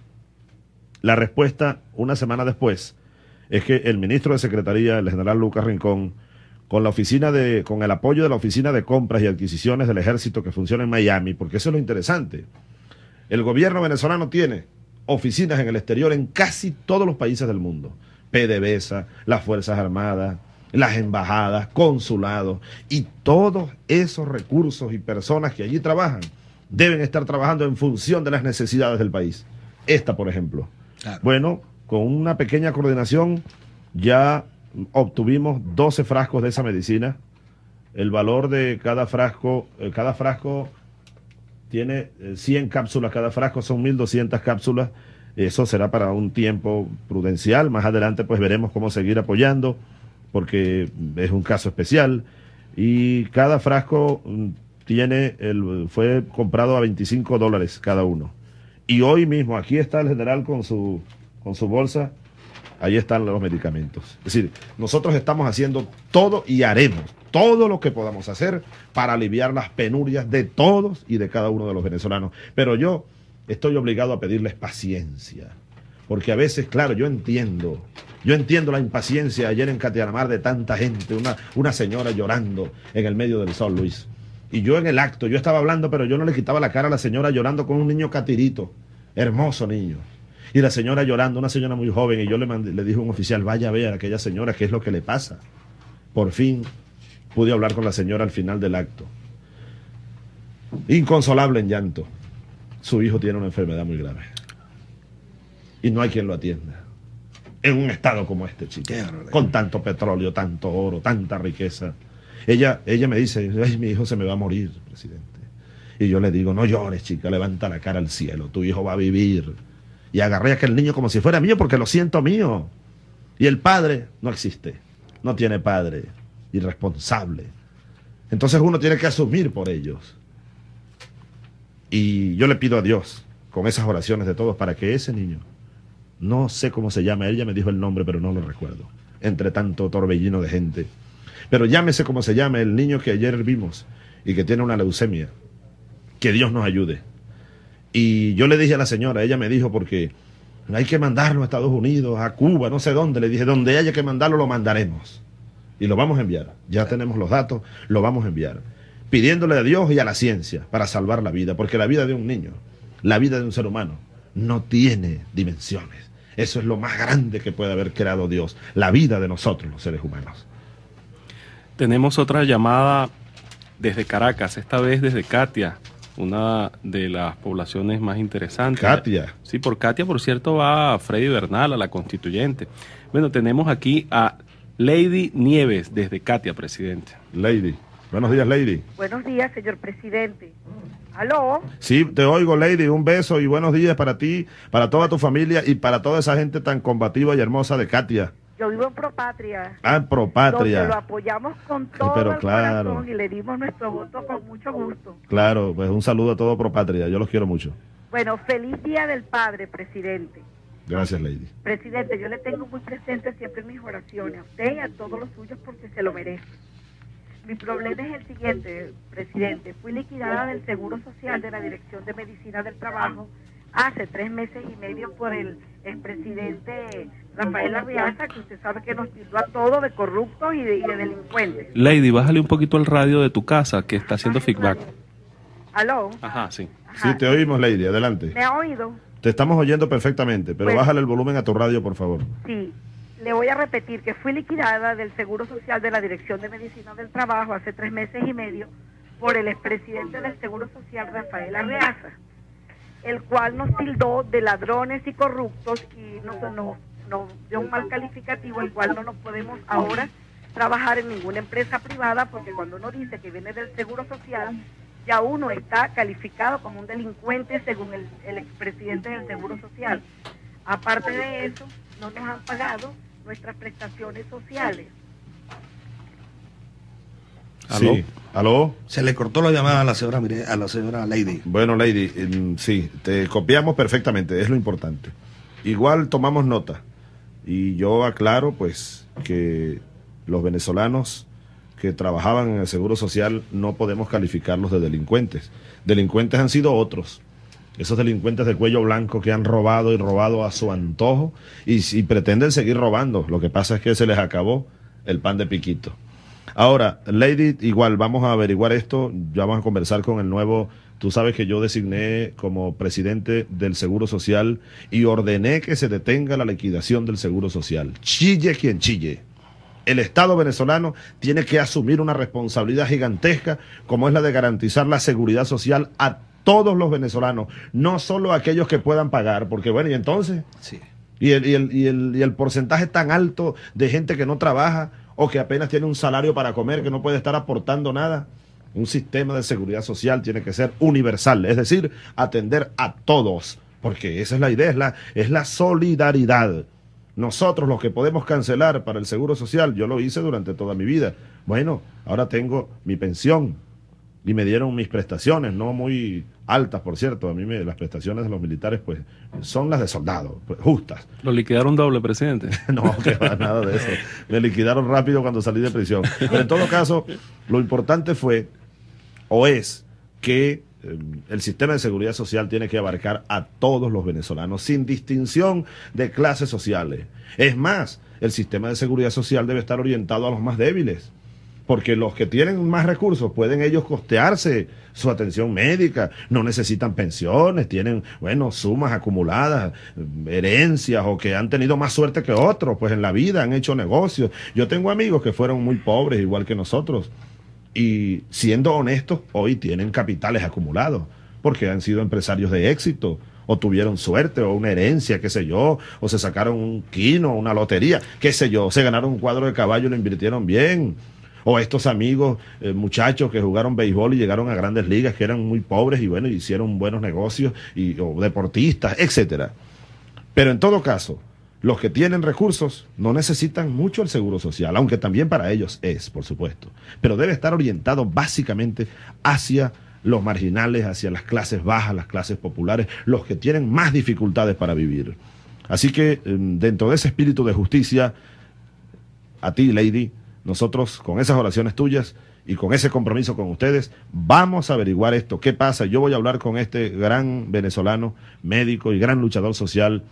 La respuesta, una semana después, es que el ministro de Secretaría, el general Lucas Rincón, con la oficina de, con el apoyo de la oficina de compras y adquisiciones del ejército que funciona en Miami, porque eso es lo interesante. El gobierno venezolano tiene oficinas en el exterior en casi todos los países del mundo. PDVSA, las Fuerzas Armadas, las embajadas, consulados y todos esos recursos y personas que allí trabajan deben estar trabajando en función de las necesidades del país. Esta, por ejemplo. Bueno, con una pequeña coordinación ya obtuvimos 12 frascos de esa medicina. El valor de cada frasco, eh, cada frasco tiene 100 eh, cápsulas cada frasco, son 1200 cápsulas. Eso será para un tiempo prudencial. Más adelante pues veremos cómo seguir apoyando porque es un caso especial. Y cada frasco mm, tiene el, fue comprado a 25 dólares cada uno. Y hoy mismo aquí está el general con su, con su bolsa ahí están los medicamentos. Es decir, nosotros estamos haciendo todo y haremos todo lo que podamos hacer para aliviar las penurias de todos y de cada uno de los venezolanos. Pero yo estoy obligado a pedirles paciencia, porque a veces, claro, yo entiendo, yo entiendo la impaciencia ayer en Catianamar de tanta gente, una, una señora llorando en el medio del sol, Luis. Y yo en el acto, yo estaba hablando, pero yo no le quitaba la cara a la señora llorando con un niño catirito, hermoso niño. Y la señora llorando, una señora muy joven, y yo le, le dije a un oficial, vaya a ver a aquella señora qué es lo que le pasa. Por fin pude hablar con la señora al final del acto. Inconsolable en llanto. Su hijo tiene una enfermedad muy grave. Y no hay quien lo atienda. En un estado como este, chico. Con tanto petróleo, tanto oro, tanta riqueza. Ella, ella me dice, Ay, mi hijo se me va a morir, presidente. Y yo le digo, no llores, chica, levanta la cara al cielo, tu hijo va a vivir y agarré a aquel niño como si fuera mío porque lo siento mío. Y el padre no existe, no tiene padre, irresponsable. Entonces uno tiene que asumir por ellos. Y yo le pido a Dios, con esas oraciones de todos, para que ese niño, no sé cómo se llama, ella me dijo el nombre, pero no lo recuerdo, entre tanto torbellino de gente. Pero llámese como se llame el niño que ayer vimos y que tiene una leucemia. Que Dios nos ayude. Y yo le dije a la señora, ella me dijo, porque hay que mandarlo a Estados Unidos, a Cuba, no sé dónde. Le dije, donde haya que mandarlo, lo mandaremos. Y lo vamos a enviar. Ya tenemos los datos, lo vamos a enviar. Pidiéndole a Dios y a la ciencia para salvar la vida, porque la vida de un niño, la vida de un ser humano, no tiene dimensiones. Eso es lo más grande que puede haber creado Dios, la vida de nosotros, los seres humanos. Tenemos otra llamada desde Caracas, esta vez desde Katia una de las poblaciones más interesantes. Katia. Sí, por Katia, por cierto, va Freddy Bernal, a la constituyente. Bueno, tenemos aquí a Lady Nieves, desde Katia, presidente. Lady. Buenos días, Lady. Buenos días, señor presidente. ¿Aló? Sí, te oigo, Lady. Un beso y buenos días para ti, para toda tu familia y para toda esa gente tan combativa y hermosa de Katia. Yo vivo en Propatria. Ah, en Propatria. Donde lo apoyamos con todo pero el claro. corazón y le dimos nuestro voto con mucho gusto. Claro, pues un saludo a todo Propatria. Yo los quiero mucho. Bueno, feliz Día del Padre, presidente. Gracias, Lady. Presidente, yo le tengo muy presente siempre en mis oraciones, a usted y a todos los suyos porque se lo merece. Mi problema es el siguiente, presidente. Fui liquidada del Seguro Social de la Dirección de Medicina del Trabajo hace tres meses y medio por el expresidente Rafael Arriaza, que usted sabe que nos tildó a todos de corruptos y de, y de delincuentes. Lady, bájale un poquito el radio de tu casa que está haciendo feedback. ¿Aló? Ajá, sí. Sí, te oímos, Lady, adelante. ¿Me ha oído? Te estamos oyendo perfectamente, pero Pues- bájale el volumen a tu radio, por favor. Sí. Le voy a repetir que fui liquidada del Seguro Social de la Dirección de Medicina del Trabajo hace tres meses y medio por el expresidente del Seguro Social, Rafael Arreaza, el cual nos tildó de ladrones y corruptos y nos, nos dio un mal calificativo, el cual no nos podemos ahora trabajar en ninguna empresa privada porque cuando uno dice que viene del Seguro Social, ya uno está calificado como un delincuente según el, el expresidente del Seguro Social. Aparte de eso, no nos han pagado nuestras prestaciones sociales. ¿Aló? Sí. ¿Aló? Se le cortó la llamada a la señora, Mire- a la señora Lady. Bueno, Lady, em, sí, te copiamos perfectamente, es lo importante. Igual tomamos nota. Y yo aclaro, pues, que los venezolanos que trabajaban en el Seguro Social no podemos calificarlos de delincuentes. Delincuentes han sido otros. Esos delincuentes de cuello blanco que han robado y robado a su antojo y, y pretenden seguir robando. Lo que pasa es que se les acabó el pan de piquito. Ahora, Lady, igual vamos a averiguar esto, ya vamos a conversar con el nuevo, tú sabes que yo designé como presidente del Seguro Social y ordené que se detenga la liquidación del Seguro Social. Chille quien chille. El Estado venezolano tiene que asumir una responsabilidad gigantesca como es la de garantizar la seguridad social a todos los venezolanos, no solo aquellos que puedan pagar, porque bueno, y entonces... Sí. Y el, y, el, y, el, y el porcentaje tan alto de gente que no trabaja o que apenas tiene un salario para comer, que no puede estar aportando nada. Un sistema de seguridad social tiene que ser universal, es decir, atender a todos, porque esa es la idea, es la, es la solidaridad. Nosotros los que podemos cancelar para el seguro social, yo lo hice durante toda mi vida. Bueno, ahora tengo mi pensión y me dieron mis prestaciones, no muy altas, por cierto. A mí me, las prestaciones de los militares, pues, son las de soldados, pues, justas. ¿Lo liquidaron doble, presidente? No, que va, nada de eso. Me liquidaron rápido cuando salí de prisión. Pero en todo caso, lo importante fue, o es, que eh, el sistema de seguridad social tiene que abarcar a todos los venezolanos, sin distinción de clases sociales. Es más, el sistema de seguridad social debe estar orientado a los más débiles porque los que tienen más recursos pueden ellos costearse su atención médica, no necesitan pensiones, tienen, bueno, sumas acumuladas, herencias o que han tenido más suerte que otros, pues en la vida han hecho negocios. Yo tengo amigos que fueron muy pobres, igual que nosotros, y siendo honestos, hoy tienen capitales acumulados, porque han sido empresarios de éxito, o tuvieron suerte, o una herencia, qué sé yo, o se sacaron un quino, una lotería, qué sé yo, se ganaron un cuadro de caballo y lo invirtieron bien. O estos amigos, eh, muchachos que jugaron béisbol y llegaron a grandes ligas, que eran muy pobres y bueno, hicieron buenos negocios, y, o deportistas, etcétera. Pero en todo caso, los que tienen recursos no necesitan mucho el seguro social, aunque también para ellos es, por supuesto. Pero debe estar orientado básicamente hacia los marginales, hacia las clases bajas, las clases populares, los que tienen más dificultades para vivir. Así que eh, dentro de ese espíritu de justicia, a ti, Lady, nosotros con esas oraciones tuyas y con ese compromiso con ustedes, vamos a averiguar esto, qué pasa. Yo voy a hablar con este gran venezolano, médico y gran luchador social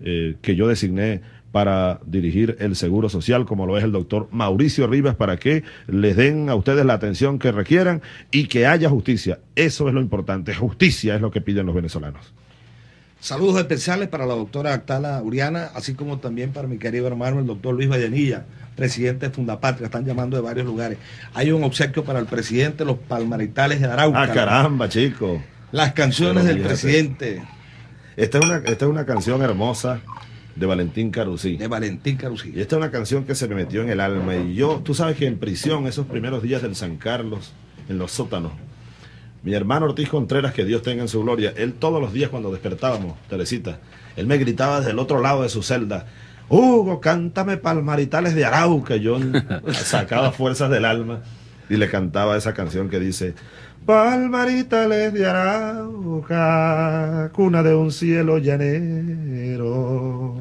eh, que yo designé para dirigir el Seguro Social, como lo es el doctor Mauricio Rivas, para que les den a ustedes la atención que requieran y que haya justicia. Eso es lo importante. Justicia es lo que piden los venezolanos. Saludos especiales para la doctora Actala Uriana, así como también para mi querido hermano, el doctor Luis Vallenilla, presidente de Fundapatria. Están llamando de varios lugares. Hay un obsequio para el presidente de los Palmaritales de Arauca. Ah, caramba, chico. Las canciones del presidente. Esta es una, esta es una canción hermosa de Valentín Carusí. De Valentín Carusí. Y esta es una canción que se me metió en el alma. Y yo, tú sabes que en prisión, esos primeros días del San Carlos, en los sótanos, mi hermano Ortiz Contreras, que Dios tenga en su gloria, él todos los días cuando despertábamos, Teresita, él me gritaba desde el otro lado de su celda, Hugo, cántame Palmaritales de Arauca. Yo sacaba fuerzas del alma y le cantaba esa canción que dice, Palmaritales de Arauca, cuna de un cielo llanero,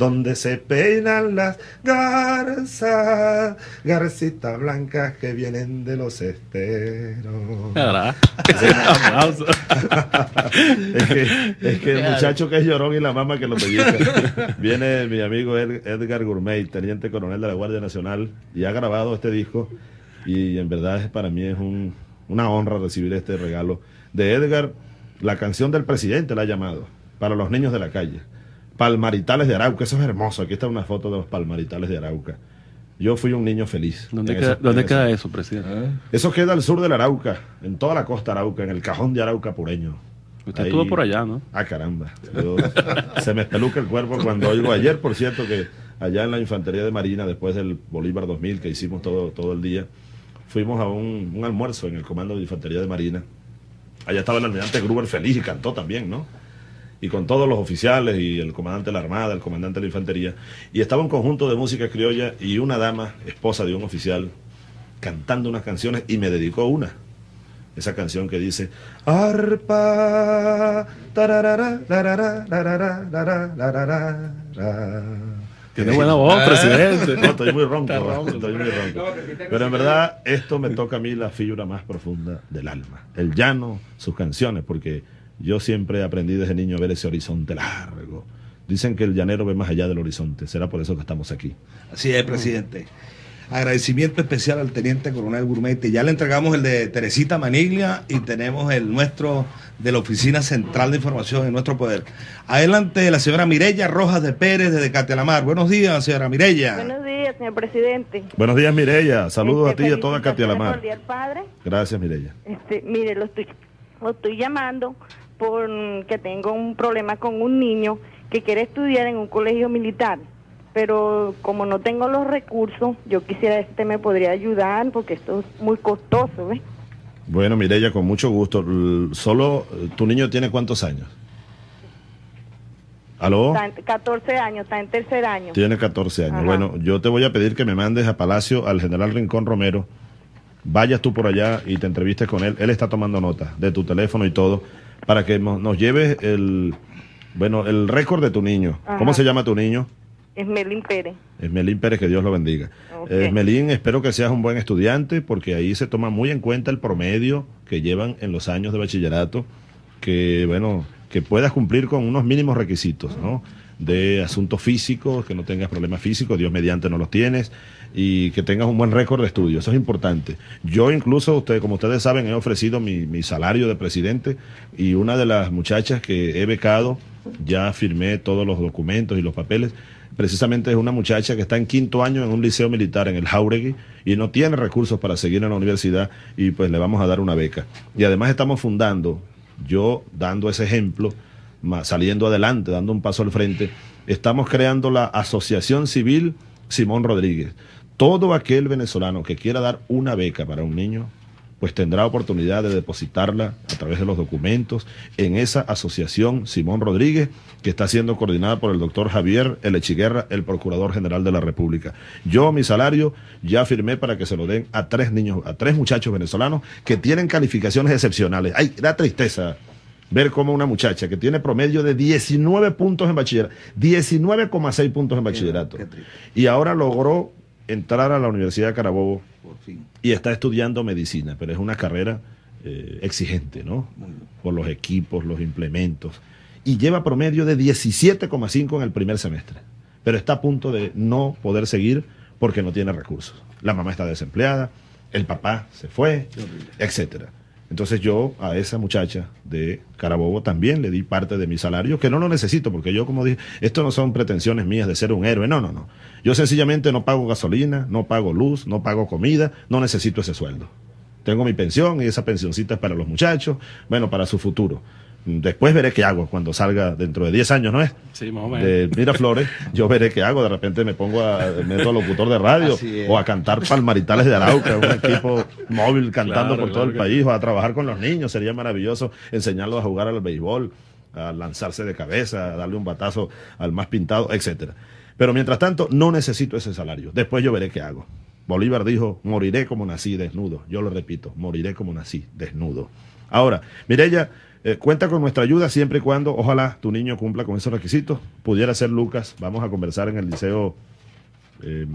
donde se peinan las garzas, garcitas blancas que vienen de los esteros. Es que, es que el muchacho que es llorón y la mamá que lo pellizca. Viene mi amigo Ed- Edgar Gourmet, teniente coronel de la Guardia Nacional, y ha grabado este disco. Y en verdad para mí es un- una honra recibir este regalo de Edgar. La canción del presidente la ha llamado, para los niños de la calle. Palmaritales de Arauca, eso es hermoso. Aquí está una foto de los palmaritales de Arauca. Yo fui un niño feliz. ¿Dónde, queda, dónde en queda eso, presidente? Eso queda al sur del Arauca, en toda la costa Arauca, en el cajón de Arauca pureño. Usted Ahí- estuvo por allá, ¿no? Ah, caramba. Yo- se me espeluca el cuerpo cuando oigo ayer, por cierto, que allá en la Infantería de Marina, después del Bolívar 2000, que hicimos todo, todo el día, fuimos a un, un almuerzo en el Comando de Infantería de Marina. Allá estaba el almirante Gruber feliz y cantó también, ¿no? Y con todos los oficiales y el comandante de la Armada, el comandante de la Infantería. Y estaba un conjunto de música criolla y una dama, esposa de un oficial, cantando unas canciones y me dedicó una. Esa canción que dice Arpa tararara, larara, larara, larara". Tiene buena voz, presidente. No, estoy muy ronco. Ronco. estoy muy ronco. Pero en verdad, esto me toca a mí la fibra más profunda del alma. El llano, sus canciones, porque yo siempre aprendí desde niño a ver ese horizonte largo. Dicen que el llanero ve más allá del horizonte. Será por eso que estamos aquí. Así es, presidente. Agradecimiento especial al teniente coronel Gourmet. Ya le entregamos el de Teresita Maniglia y tenemos el nuestro de la Oficina Central de Información en nuestro poder. Adelante, la señora Mireya Rojas de Pérez desde Catelamar. Buenos días, señora Mireya. Buenos días, señor presidente. Buenos días, Mireya. Saludos Este, a ti y a toda Katia felicitaciones Lamar. por el Día del Padre. Gracias, Mireya. Este, mire, lo estoy, lo estoy llamando porque tengo un problema con un niño que quiere estudiar en un colegio militar. Pero como no tengo los recursos, yo quisiera que usted me podría ayudar porque esto es muy costoso, ¿ves? Bueno, Mireya, con mucho gusto. Solo, eh, ¿tu niño tiene cuántos años? ¿Aló? Está en 14 años, está en tercer año. Tiene 14 años. Ajá. Bueno, yo te voy a pedir que me mandes a Palacio al general Rincón Romero. Vayas tú por allá y te entrevistes con él. Él está tomando nota de tu teléfono y todo para que nos lleves el, bueno, el récord de tu niño. Ajá. ¿Cómo se llama tu niño? Es Melín Pérez. Esmelín Pérez, que Dios lo bendiga. Ok. Eh, Esmelín, espero que seas un buen estudiante porque ahí se toma muy en cuenta el promedio que llevan en los años de bachillerato, que bueno, que puedas cumplir con unos mínimos requisitos, ¿no? De asuntos físicos, que no tengas problemas físicos, Dios mediante no los tienes, y que tengas un buen récord de estudio, eso es importante. Yo incluso, usted, como ustedes saben, he ofrecido mi, mi salario de presidente y una de las muchachas que he becado, ya firmé todos los documentos y los papeles, precisamente es una muchacha que está en quinto año en un liceo militar en el Jauregui y no tiene recursos para seguir en la universidad y pues le vamos a dar una beca. Y además estamos fundando, yo dando ese ejemplo, saliendo adelante, dando un paso al frente, estamos creando la Asociación Civil Simón Rodríguez. Todo aquel venezolano que quiera dar una beca para un niño, pues tendrá oportunidad de depositarla a través de los documentos en esa asociación Simón Rodríguez, que está siendo coordinada por el doctor Javier Elechiguerra, el Procurador General de la República. Yo mi salario ya firmé para que se lo den a tres niños, a tres muchachos venezolanos que tienen calificaciones excepcionales. Ay, da tristeza ver cómo una muchacha que tiene promedio de 19 puntos en bachillerato, 19,6 puntos en bachillerato, y ahora logró entrar a la Universidad de Carabobo Por fin. y está estudiando medicina, pero es una carrera eh, exigente, ¿no? Por los equipos, los implementos. Y lleva promedio de 17,5 en el primer semestre, pero está a punto de no poder seguir porque no tiene recursos. La mamá está desempleada, el papá se fue, etcétera. Entonces yo a esa muchacha de Carabobo también le di parte de mi salario, que no lo necesito, porque yo como dije, esto no son pretensiones mías de ser un héroe, no, no, no. Yo sencillamente no pago gasolina, no pago luz, no pago comida, no necesito ese sueldo. Tengo mi pensión y esa pensioncita es para los muchachos, bueno, para su futuro. Después veré qué hago cuando salga dentro de 10 años, ¿no es? Sí, más o menos. de Miraflores, yo veré qué hago. De repente me pongo a, me meto a locutor de radio o a cantar Palmaritales de Arauca, un equipo móvil cantando Claro, por todo el que país, o a trabajar con los niños. Sería maravilloso enseñarlos a jugar al béisbol, a lanzarse de cabeza, a darle un batazo al más pintado, etcétera. Pero mientras tanto, no necesito ese salario. Después yo veré qué hago. Bolívar dijo, moriré como nací desnudo. Yo lo repito, moriré como nací desnudo. Ahora, Mireya, Eh, cuenta con nuestra ayuda siempre y cuando, ojalá tu niño cumpla con esos requisitos. Pudiera ser Lucas, vamos a conversar en el liceo eh,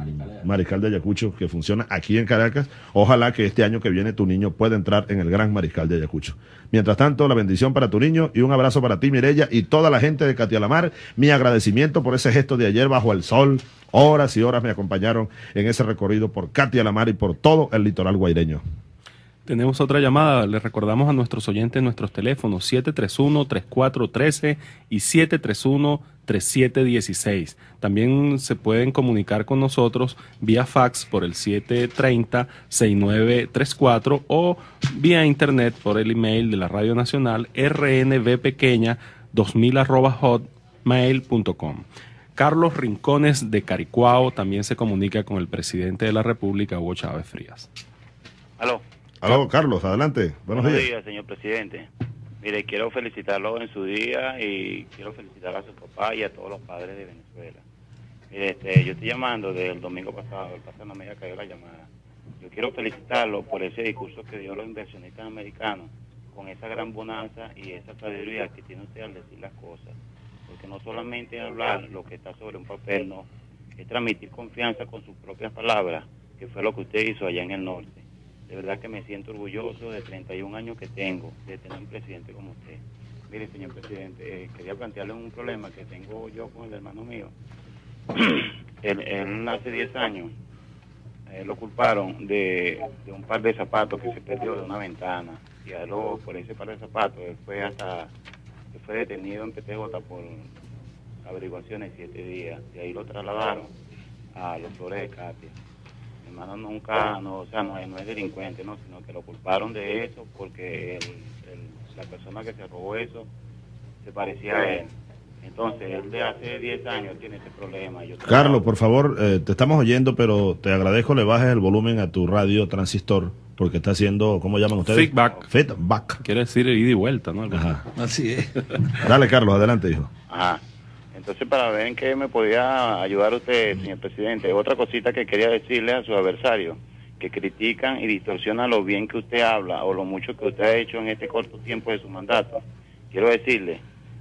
Mariscal de Ayacucho, que funciona aquí en Caracas. Ojalá que este año que viene tu niño pueda entrar en el Gran Mariscal de Ayacucho. Mientras tanto, la bendición para tu niño y un abrazo para ti, Mirella, y toda la gente de Catialamar. Mi agradecimiento por ese gesto de ayer bajo el sol. Horas y horas me acompañaron en ese recorrido por Catialamar y por todo el litoral guaireño. Tenemos otra llamada. Les recordamos a nuestros oyentes nuestros teléfonos 731-3413 y 731-3716. También se pueden comunicar con nosotros vía fax por el 730-6934 o vía internet por el email de la Radio Nacional rnvpequeña 2000 arroba hotmail.com. Carlos Rincones de Caricuao también se comunica con el presidente de la República, Hugo Chávez Frías. Aló. Aló, Carlos, adelante. Buenos, Buenos días. días, señor presidente. Mire, quiero felicitarlo en su día y quiero felicitar a su papá y a todos los padres de Venezuela. Mire, este, yo estoy llamando desde el domingo pasado, el pasado no me había caído la llamada. Yo quiero felicitarlo por ese discurso que dio los inversionistas americanos, con esa gran bonanza y esa sabiduría que tiene usted al decir las cosas. Porque no solamente hablar lo que está sobre un papel, no, es transmitir confianza con sus propias palabras, que fue lo que usted hizo allá en el norte. De verdad que me siento orgulloso de 31 años que tengo, de tener un presidente como usted. Mire, señor presidente, eh, quería plantearle un problema que tengo yo con el hermano mío. él, él hace 10 años eh, lo culparon de, un par de zapatos que se perdió de una ventana. Y a lo- por ese par de zapatos, él fue hasta, él fue detenido en PTJ por averiguaciones siete días. Y ahí lo trasladaron a los Flores de Katia. Hermano nunca, no, o sea, no, es- no es delincuente, no, sino que lo culparon de eso porque el- el- la persona que se robó eso se parecía a él. Entonces, él de hace 10 años tiene ese problema. Yo Carlos, por favor, eh, te estamos oyendo, pero te agradezco le bajes el volumen a tu radio transistor, porque está haciendo, ¿cómo llaman ustedes? Feedback. Feedback. Quiere decir ida y vuelta, ¿no? Ajá. Así es. Dale, Carlos, adelante, hijo. Ajá. Entonces, para ver en qué me podía ayudar usted, señor presidente. Otra cosita que quería decirle a su adversario, que critican y distorsionan lo bien que usted habla o lo mucho que usted ha hecho en este corto tiempo de su mandato. Quiero decirle,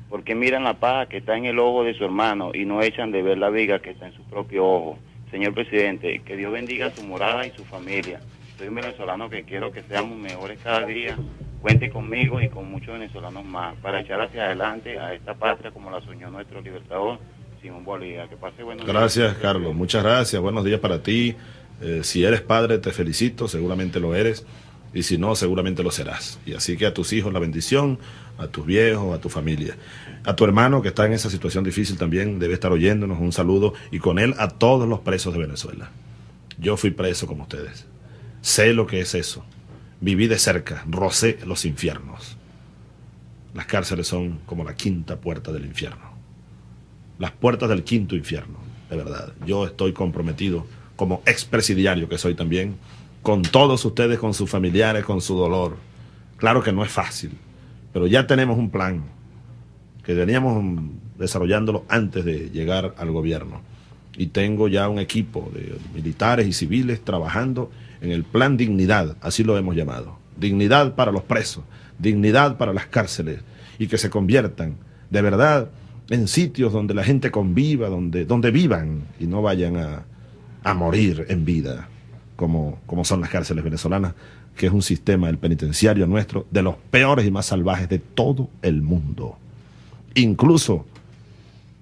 ¿por qué miran la paja que está en el ojo de su hermano y no echan de ver la viga que está en su propio ojo? Señor presidente, que Dios bendiga su morada y su familia. Soy un venezolano que quiero que seamos mejores cada día. Cuente conmigo y con muchos venezolanos más para echar hacia adelante a esta patria como la soñó nuestro libertador Simón Bolívar. Que pase buenos. Gracias, Carlos. Muchas gracias. Buenos días para ti. Eh, si eres padre, te felicito. Seguramente lo eres. Y si no, seguramente lo serás. Y así que a tus hijos la bendición, a tus viejos, a tu familia. A tu hermano que está en esa situación difícil también debe estar oyéndonos. Un saludo. Y con él a todos los presos de Venezuela. Yo fui preso como ustedes. Sé lo que es eso. Viví de cerca, rocé los infiernos. Las cárceles son como la quinta puerta del infierno las puertas del quinto infierno, de verdad. Yo estoy comprometido, como expresidiario que soy también, con todos ustedes, con sus familiares, con su dolor. Claro que no es fácil, pero ya tenemos un plan que veníamos desarrollándolo antes de llegar al gobierno. Y tengo ya un equipo de militares y civiles trabajando en el plan dignidad, así lo hemos llamado. Dignidad para los presos, dignidad para las cárceles y que se conviertan de verdad en sitios donde la gente conviva, donde, donde vivan y no vayan a, a morir en vida, como, como son las cárceles venezolanas, que es un sistema, el penitenciario nuestro, de los peores y más salvajes de todo el mundo. Incluso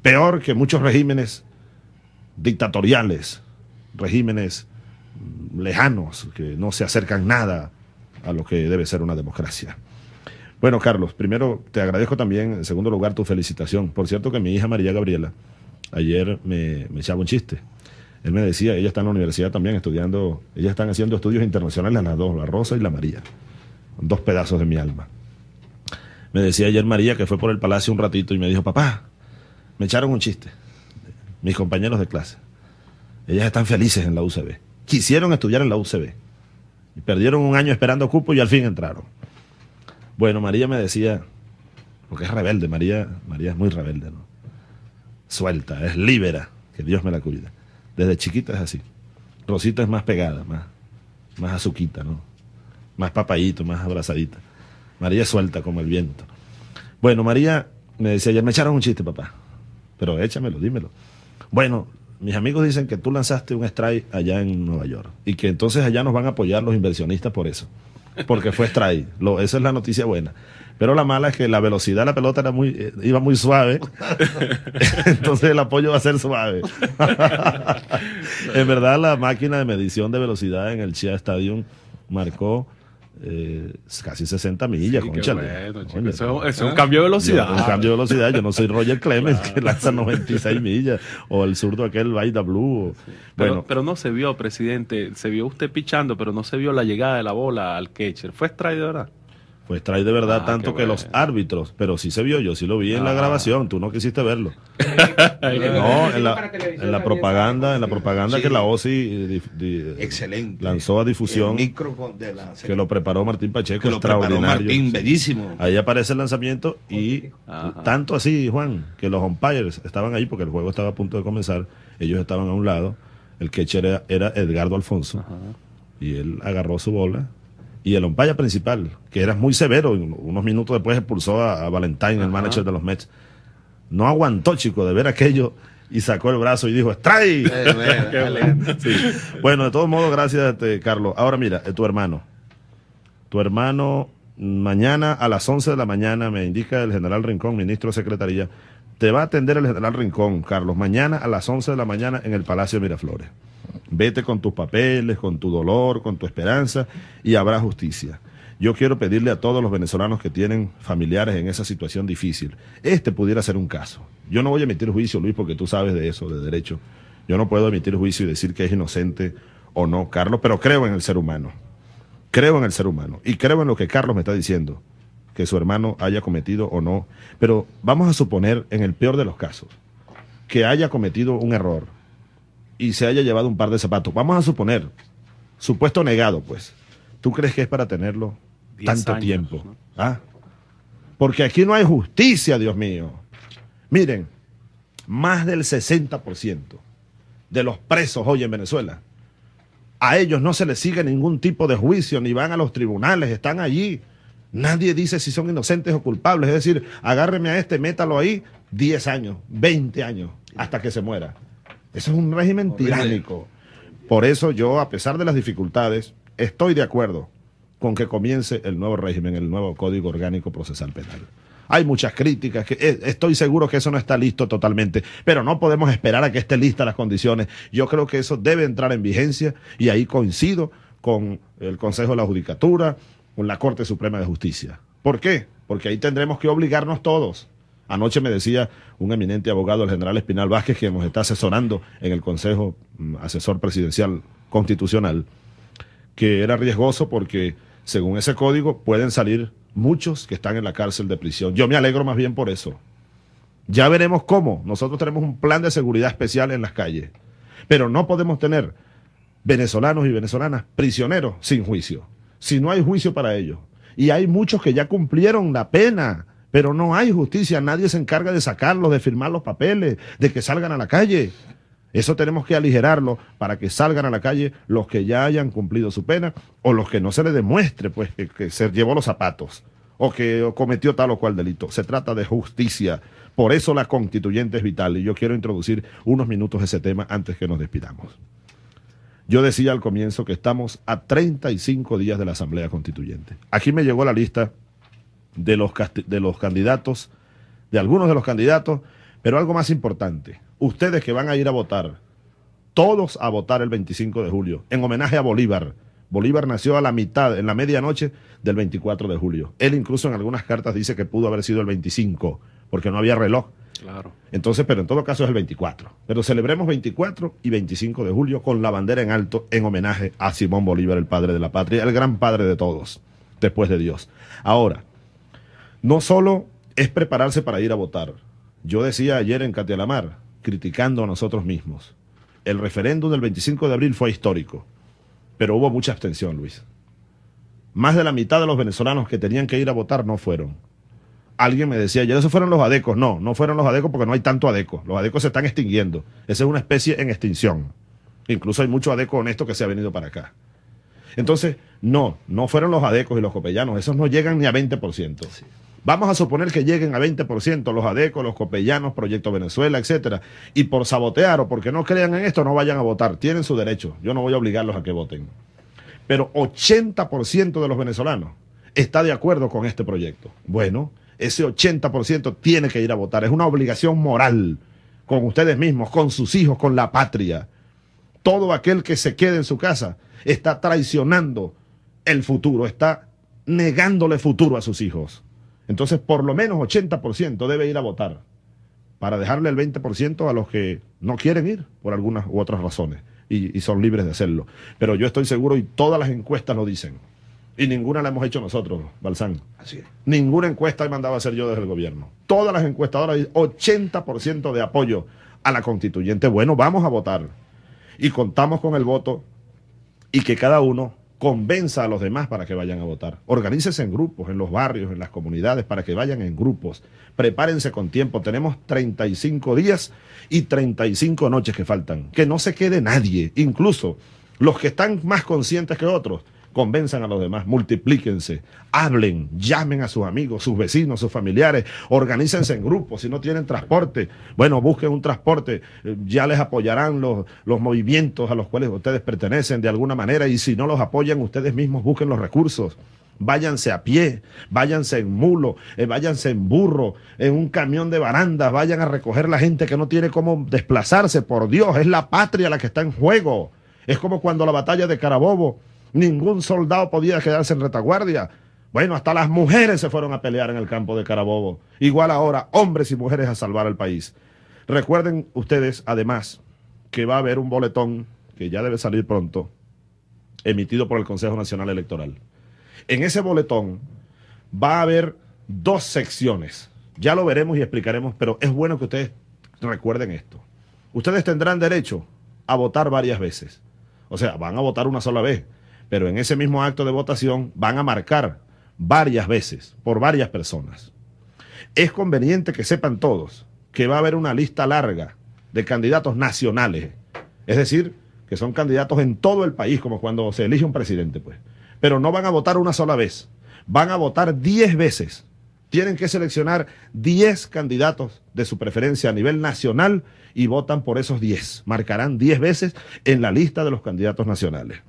peor que muchos regímenes dictatoriales, regímenes lejanos, que no se acercan nada a lo que debe ser una democracia. Bueno, Carlos, primero te agradezco también, en segundo lugar, tu felicitación. Por cierto que mi hija María Gabriela ayer me, me echaba un chiste. Él me decía, ella está en la universidad también estudiando, ellas están haciendo estudios internacionales las dos, la Rosa y la María, dos pedazos de mi alma. Me decía ayer María que fue por el palacio un ratito y me dijo, papá, me echaron un chiste, mis compañeros de clase. Ellas están felices en la UCB. Quisieron estudiar en la UCB. Y perdieron un año esperando cupo y al fin entraron. Bueno, María me decía, porque es rebelde, María, María es muy rebelde, ¿no? Suelta, es libera, que Dios me la cuida. Desde chiquita es así. Rosita es más pegada, más, más azuquita, ¿no? Más papayito, más abrazadita. María es suelta como el viento. Bueno, María me decía ayer, me echaron un chiste, papá. Pero échamelo, dímelo. Bueno, mis amigos dicen que tú lanzaste un strike allá en Nueva York y que entonces allá nos van a apoyar los inversionistas por eso. Porque fue strike. Lo, esa es la noticia buena. Pero la mala es que la velocidad de la pelota era muy, eh, iba muy suave. entonces el apoyo va a ser suave. en verdad, la máquina de medición de velocidad en el Chia Stadium marcó eh, casi 60 millas, Sí, bueno, chico. Eso- es un cambio de velocidad. Yo- un cambio de velocidad. Yo no soy Roger Clemens, que lanza 96 millas, o el zurdo aquel Vaida Blue. bueno, pero no se vio, presidente. Se vio usted pichando, pero no se vio la llegada de la bola al catcher. ¿Fue verdad? Pues trae de verdad Ah, tanto que los árbitros, pero sí se vio, yo sí lo vi en la Ah. grabación, tú no quisiste verlo. No, en la, en la propaganda, en la propaganda Sí. que la OSI eh, di- Excelente. lanzó a difusión, El micro con- de la que lo preparó Martín Pacheco, que lo preparó extraordinario. Martín, bellísimo. Ahí aparece el lanzamiento y Ajá. tanto así, Juan, que los umpires estaban ahí porque el juego estaba a punto de comenzar, ellos estaban a un lado, el catcher era, era Edgardo Alfonso y él agarró su bola y el umpire principal, que era muy severo, unos minutos después expulsó a, a Valentine, el manager de los Mets, no aguantó, chico, de ver aquello y sacó el brazo y dijo, ¡strike! Sí. Bueno, de todos modos, gracias, este, Carlos. Ahora mira, eh, tu hermano. Tu hermano, mañana a las 11 de la mañana, me indica el general Rincón, ministro de Secretaría, te va a atender el general Rincón, Carlos, mañana a las 11 de la mañana en el Palacio de Miraflores. Vete con tus papeles, con tu dolor, con tu esperanza y habrá justicia. Yo quiero pedirle a todos los venezolanos que tienen familiares en esa situación difícil, este pudiera ser un caso. Yo no voy a emitir juicio, Luis, porque tú sabes de eso, de derecho. Yo no puedo emitir juicio y decir que es inocente o no, Carlos, pero creo en el ser humano. Creo en el ser humano y creo en lo que Carlos me está diciendo, que su hermano haya cometido o no. Pero vamos a suponer, en el peor de los casos, que haya cometido un error y se haya llevado un par de zapatos. Vamos a suponer, supuesto negado, pues. ¿Tú crees que es para tenerlo tanto años, tiempo? ¿no? ¿Ah? Porque aquí no hay justicia, Dios mío. Miren, más del 60% de los presos hoy en Venezuela, a ellos no se les sigue ningún tipo de juicio, ni van a los tribunales, están allí. Nadie dice si son inocentes o culpables. Es decir, agárreme a este, métalo ahí 10 años, 20 años, hasta que se muera. Eso es un régimen tiránico. Por eso yo, a pesar de las dificultades, estoy de acuerdo con que comience el nuevo régimen, el nuevo Código Orgánico Procesal Penal. Hay muchas críticas, que eh, estoy seguro que eso no está listo totalmente, pero no podemos esperar a que esté lista las condiciones. Yo creo que eso debe entrar en vigencia y ahí coincido con el Consejo de la Judicatura, con la Corte Suprema de Justicia. ¿Por qué? Porque ahí tendremos que obligarnos todos. Anoche me decía un eminente abogado, el general Espinal Vázquez, que nos está asesorando en el Consejo mm, Asesor Presidencial Constitucional, que era riesgoso porque según ese código pueden salir muchos que están en la cárcel de prisión. Yo me alegro más bien por eso. Ya veremos cómo. Nosotros tenemos un plan de seguridad especial en las calles, pero no podemos tener venezolanos y venezolanas prisioneros sin juicio. Si no hay juicio para ellos. Y hay muchos que ya cumplieron la pena, pero no hay justicia. Nadie se encarga de sacarlos, de firmar los papeles, de que salgan a la calle. Eso tenemos que aligerarlo para que salgan a la calle los que ya hayan cumplido su pena o los que no se les demuestre pues que, que se llevó los zapatos o que cometió tal o cual delito. Se trata de justicia. Por eso la constituyente es vital y yo quiero introducir unos minutos ese tema antes que nos despidamos. Yo decía al comienzo que estamos a 35 días de la Asamblea Constituyente. Aquí me llegó la lista de los, de los candidatos, de algunos de los candidatos, pero algo más importante, ustedes que van a ir a votar, todos a votar el 25 de julio, en homenaje a Bolívar. Bolívar nació a la mitad, en la medianoche del 24 de julio. Él incluso en algunas cartas dice que pudo haber sido el 25, porque no había reloj. Claro. Entonces, pero en todo caso es el 24. Pero celebremos 24 y 25 de julio con la bandera en alto en homenaje a Simón Bolívar, el padre de la patria, el gran padre de todos, después de Dios. Ahora, no solo es prepararse para ir a votar. Yo decía ayer en Catialamar, criticando a nosotros mismos, el referéndum del 25 de abril fue histórico, pero hubo mucha abstención, Luis. Más de la mitad de los venezolanos que tenían que ir a votar no fueron alguien me decía, ya esos fueron los adecos. No, no fueron los adecos porque no hay tanto adeco. Los adecos se están extinguiendo. Esa es una especie en extinción. Incluso hay mucho adeco honesto que se ha venido para acá. Entonces, no, no fueron los adecos y los copellanos. Esos no llegan ni a 20%. Vamos a suponer que lleguen a 20% los ADECO, los copellanos, Proyecto Venezuela, etcétera, y por sabotear o porque no crean en esto no vayan a votar. Tienen su derecho. Yo no voy a obligarlos a que voten. Pero 80% de los venezolanos está de acuerdo con este proyecto. Bueno, ese 80% tiene que ir a votar. Es una obligación moral con ustedes mismos, con sus hijos, con la patria. Todo aquel que se quede en su casa está traicionando el futuro, está negándole futuro a sus hijos. Entonces, por lo menos 80% debe ir a votar para dejarle el 20% a los que no quieren ir por algunas u otras razones y, y, son libres de hacerlo. Pero yo estoy seguro y todas las encuestas lo dicen. Y ninguna la hemos hecho nosotros, Balsán. Así es. Ninguna encuesta he mandado a hacer yo desde el gobierno. Todas las encuestadoras dicen 80% de apoyo a la constituyente. Bueno, vamos a votar. Y contamos con el voto y que cada uno convenza a los demás para que vayan a votar. Organícese en grupos, en los barrios, en las comunidades, para que vayan en grupos. Prepárense con tiempo. Tenemos 35 días y 35 noches que faltan. Que no se quede nadie, incluso los que están más conscientes que otros. Convenzan a los demás, multiplíquense, hablen, llamen a sus amigos, sus vecinos, sus familiares, organícense en grupos, si no tienen transporte, bueno, busquen un transporte, ya les apoyarán los, los movimientos a los cuales ustedes pertenecen de alguna manera y si no los apoyan, ustedes mismos busquen los recursos váyanse a pie, váyanse en mulo, eh, váyanse en burro, en un camión de barandas, vayan a recoger la gente que no tiene cómo desplazarse, por Dios, es la patria la que está en juego. Es como cuando la batalla de Carabobo, ningún soldado podía quedarse en retaguardia. Bueno, hasta las mujeres se fueron a pelear en el campo de Carabobo. Igual ahora, hombres y mujeres a salvar al país. Recuerden ustedes, además, que va a haber un boletón que ya debe salir pronto, emitido por el Consejo Nacional Electoral. En ese boletón va a haber dos secciones. Ya lo veremos y explicaremos, pero es bueno que ustedes recuerden esto. Ustedes tendrán derecho a votar varias veces. O sea, van a votar una sola vez, pero en ese mismo acto de votación van a marcar varias veces por varias personas. Es conveniente que sepan todos que va a haber una lista larga de candidatos nacionales, es decir, que son candidatos en todo el país, como cuando se elige un presidente, pues. Pero no van a votar una sola vez, van a votar 10 veces. Tienen que seleccionar 10 candidatos de su preferencia a nivel nacional y votan por esos 10. Marcarán 10 veces en la lista de los candidatos nacionales.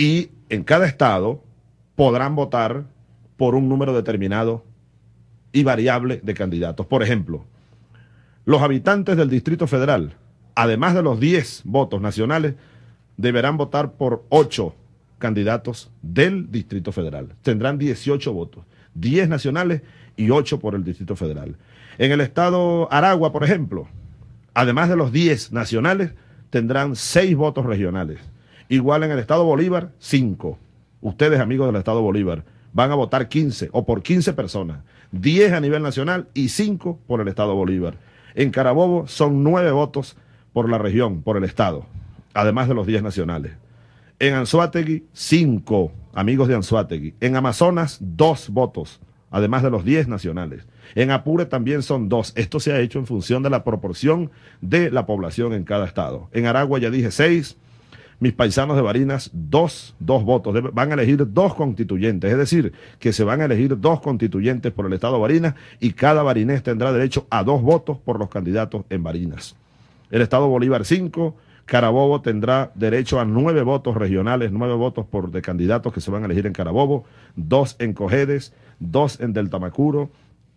Y en cada estado podrán votar por un número determinado y variable de candidatos. Por ejemplo, los habitantes del Distrito Federal, además de los 10 votos nacionales, deberán votar por 8 candidatos del Distrito Federal. Tendrán 18 votos, 10 nacionales y 8 por el Distrito Federal. En el estado Aragua, por ejemplo, además de los 10 nacionales, tendrán 6 votos regionales. Igual en el estado Bolívar, 5. Ustedes, amigos del estado Bolívar, van a votar 15 o por 15 personas, 10 a nivel nacional y 5 por el estado Bolívar. En Carabobo son 9 votos por la región, por el estado, además de los 10 nacionales. En Anzuategui, 5 amigos de Anzuategui. En Amazonas, 2 votos, además de los 10 nacionales. En Apure también son 2. Esto se ha hecho en función de la proporción de la población en cada estado. En Aragua ya dije 6 mis paisanos de Barinas dos, dos votos. van a elegir dos constituyentes, es decir, que se van a elegir dos constituyentes por el Estado de Barinas y cada barinés tendrá derecho a dos votos por los candidatos en Barinas. El Estado Bolívar cinco, Carabobo tendrá derecho a nueve votos regionales, nueve votos por de candidatos que se van a elegir en Carabobo, dos en Cojedes, dos en Deltamacuro,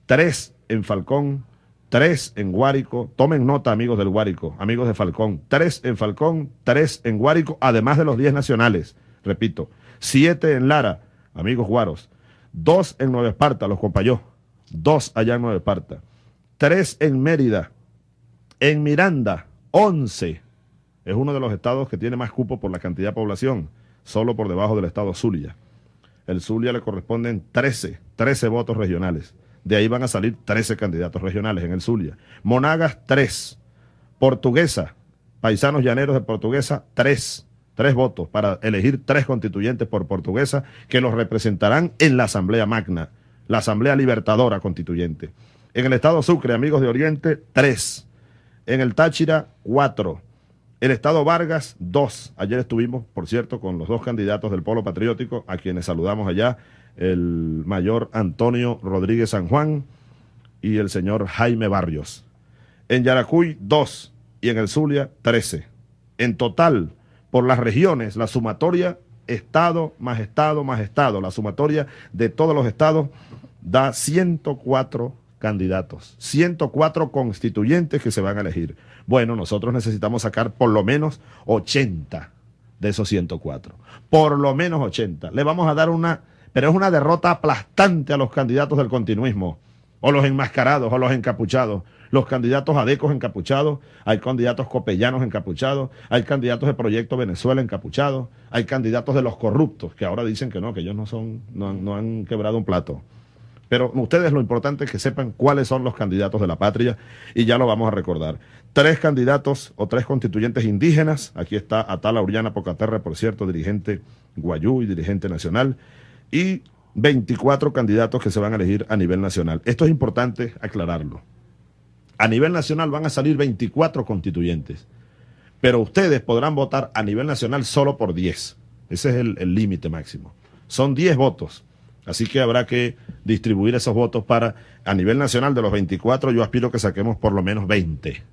tres en Falcón, tres en Guárico. Tomen nota, amigos del Guárico, amigos de Falcón. Tres en Falcón, tres en Guárico, además de los diez nacionales. Repito, siete en Lara, amigos guaros. Dos en Nueva Esparta, los compayó. Dos allá en Nueva Esparta. Tres en Mérida. En Miranda, once. Es uno de los estados que tiene más cupo por la cantidad de población, solo por debajo del estado Zulia. El Zulia le corresponden trece, trece votos regionales. De ahí van a salir 13 candidatos regionales en el Zulia. Monagas, 3. Portuguesa, paisanos llaneros de Portuguesa, 3. Tres votos para elegir tres constituyentes por Portuguesa que los representarán en la Asamblea Magna, la Asamblea Libertadora Constituyente. En el Estado Sucre, amigos de Oriente, tres. En el Táchira, cuatro. El Estado Vargas, dos. Ayer estuvimos, por cierto, con los dos candidatos del Polo Patriótico, a quienes saludamos allá, el mayor Antonio Rodríguez San Juan y el señor Jaime Barrios. En Yaracuy, dos. Y en el Zulia, trece. En total, por las regiones, la sumatoria Estado más Estado más Estado, la sumatoria de todos los estados da 104 candidatos, 104 constituyentes que se van a elegir. Bueno, nosotros necesitamos sacar por lo menos 80 de esos 104. Por lo menos 80. Le vamos a dar una, pero es una derrota aplastante a los candidatos del continuismo, o los enmascarados, o los encapuchados. Los candidatos adecos encapuchados, hay candidatos copellanos encapuchados, hay candidatos de Proyecto Venezuela encapuchados, hay candidatos de los corruptos, que ahora dicen que no, que ellos no son, no han, no han quebrado un plato. Pero ustedes lo importante es que sepan cuáles son los candidatos de la patria y ya lo vamos a recordar. Tres candidatos o tres constituyentes indígenas. Aquí está Atala Uriana Pocaterra, por cierto, dirigente guayú y dirigente nacional. Y 24 candidatos que se van a elegir a nivel nacional. Esto es importante aclararlo. A nivel nacional van a salir 24 constituyentes, pero ustedes podrán votar a nivel nacional solo por 10. Ese es el límite máximo. Son 10 votos. Así que habrá que distribuir esos votos para, a nivel nacional de los 24, yo aspiro que saquemos por lo menos 20.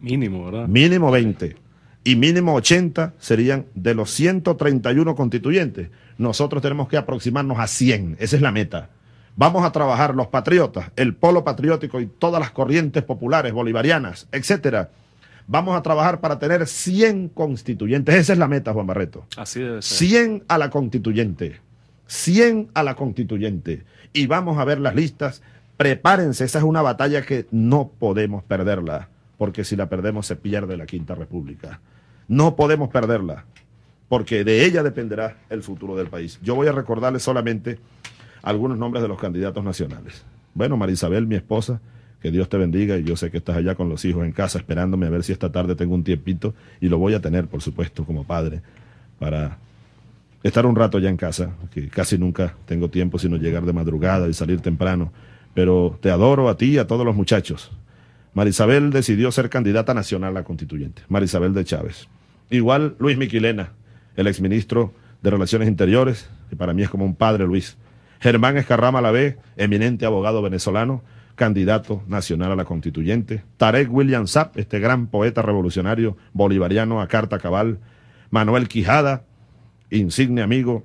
Mínimo, ¿verdad? Mínimo 20. Y mínimo 80 serían de los 131 constituyentes. Nosotros tenemos que aproximarnos a 100. Esa es la meta. Vamos a trabajar los patriotas, el polo patriótico y todas las corrientes populares, bolivarianas, etcétera. Vamos a trabajar para tener 100 constituyentes. Esa es la meta, Juan Barreto. Así debe ser. 100 a la constituyente. 100 a la constituyente. Y vamos a ver las listas. Prepárense, esa es una batalla que no podemos perderla, porque si la perdemos se pierde la Quinta República. No podemos perderla, porque de ella dependerá el futuro del país. Yo voy a recordarles solamente algunos nombres de los candidatos nacionales. Bueno, Marisabel, mi esposa, que Dios te bendiga y yo sé que estás allá con los hijos en casa esperándome a ver si esta tarde tengo un tiempito y lo voy a tener, por supuesto, como padre, para estar un rato ya en casa, que casi nunca tengo tiempo sino llegar de madrugada y salir temprano. Pero te adoro a ti y a todos los muchachos. Marisabel decidió ser candidata nacional a constituyente, Marisabel de Chávez. Igual Luis Miquilena, el exministro de Relaciones Interiores, que para mí es como un padre Luis. Germán Escarrama Lavé, eminente abogado venezolano, candidato nacional a la constituyente. Tarek William Zapp, este gran poeta revolucionario bolivariano a carta cabal. Manuel Quijada, insigne amigo,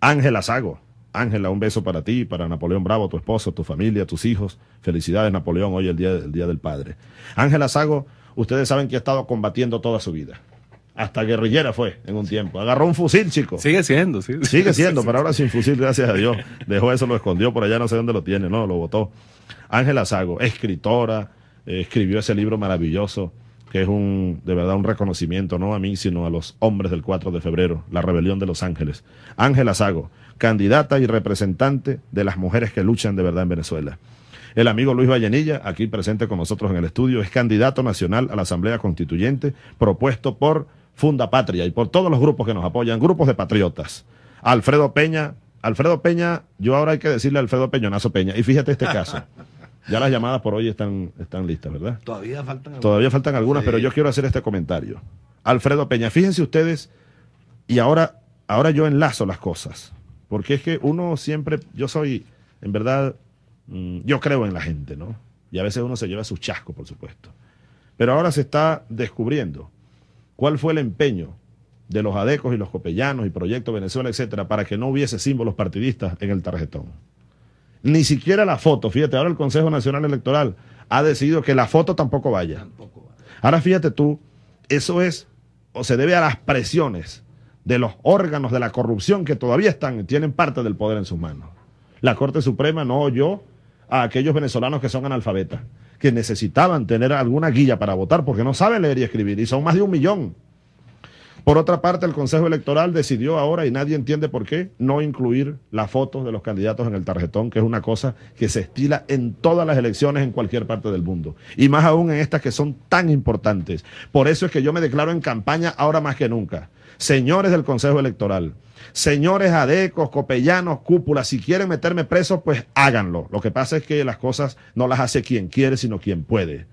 Ángela Sago. Ángela, un beso para ti, para Napoleón Bravo, tu esposo, tu familia, tus hijos. Felicidades, Napoleón, hoy el día, el día del padre. Ángela Sago, ustedes saben que ha estado combatiendo toda su vida. Hasta guerrillera fue en un tiempo. Agarró un fusil, chico. Sigue siendo, sí. Sigue siendo, pero ahora sin fusil, gracias a Dios. Dejó eso, lo escondió por allá, no sé dónde lo tiene, no, lo votó. Ángela Sago, escritora, eh, escribió ese libro maravilloso que es un, de verdad un reconocimiento, no a mí, sino a los hombres del 4 de febrero, la rebelión de los ángeles. Ángela Sago, candidata y representante de las mujeres que luchan de verdad en Venezuela. El amigo Luis Vallenilla, aquí presente con nosotros en el estudio, es candidato nacional a la Asamblea Constituyente, propuesto por Funda Patria y por todos los grupos que nos apoyan, grupos de patriotas. Alfredo Peña, Alfredo Peña, yo ahora hay que decirle a Alfredo Peñonazo Peña, y fíjate este caso. Ya las llamadas por hoy están, están listas, ¿verdad? Todavía faltan algunas. Todavía faltan algunas, Sí. pero yo quiero hacer este comentario. Alfredo Peña, fíjense ustedes, y ahora, ahora yo enlazo las cosas, porque es que uno siempre, yo soy, en verdad, mm, yo creo en la gente, ¿no? Y a veces uno se lleva su chasco, por supuesto. Pero ahora se está descubriendo cuál fue el empeño de los adecos y los copellanos y Proyecto Venezuela, etcétera, para que no hubiese símbolos partidistas en el tarjetón. Ni siquiera la foto, fíjate, ahora el Consejo Nacional Electoral ha decidido que la foto tampoco vaya. Ahora fíjate tú, eso es o se debe a las presiones de los órganos de la corrupción que todavía están, tienen parte del poder en sus manos. La Corte Suprema no oyó a aquellos venezolanos que son analfabetas, que necesitaban tener alguna guía para votar porque no saben leer y escribir, y son más de un millón. Por otra parte, el Consejo Electoral decidió ahora, y nadie entiende por qué, no incluir las fotos de los candidatos en el tarjetón, que es una cosa que se estila en todas las elecciones en cualquier parte del mundo. Y más aún en estas que son tan importantes. Por eso es que yo me declaro en campaña ahora más que nunca. Señores del Consejo Electoral, señores adecos, copellanos, cúpulas, si quieren meterme preso, pues háganlo. Lo que pasa es que las cosas no las hace quien quiere, sino quien puede.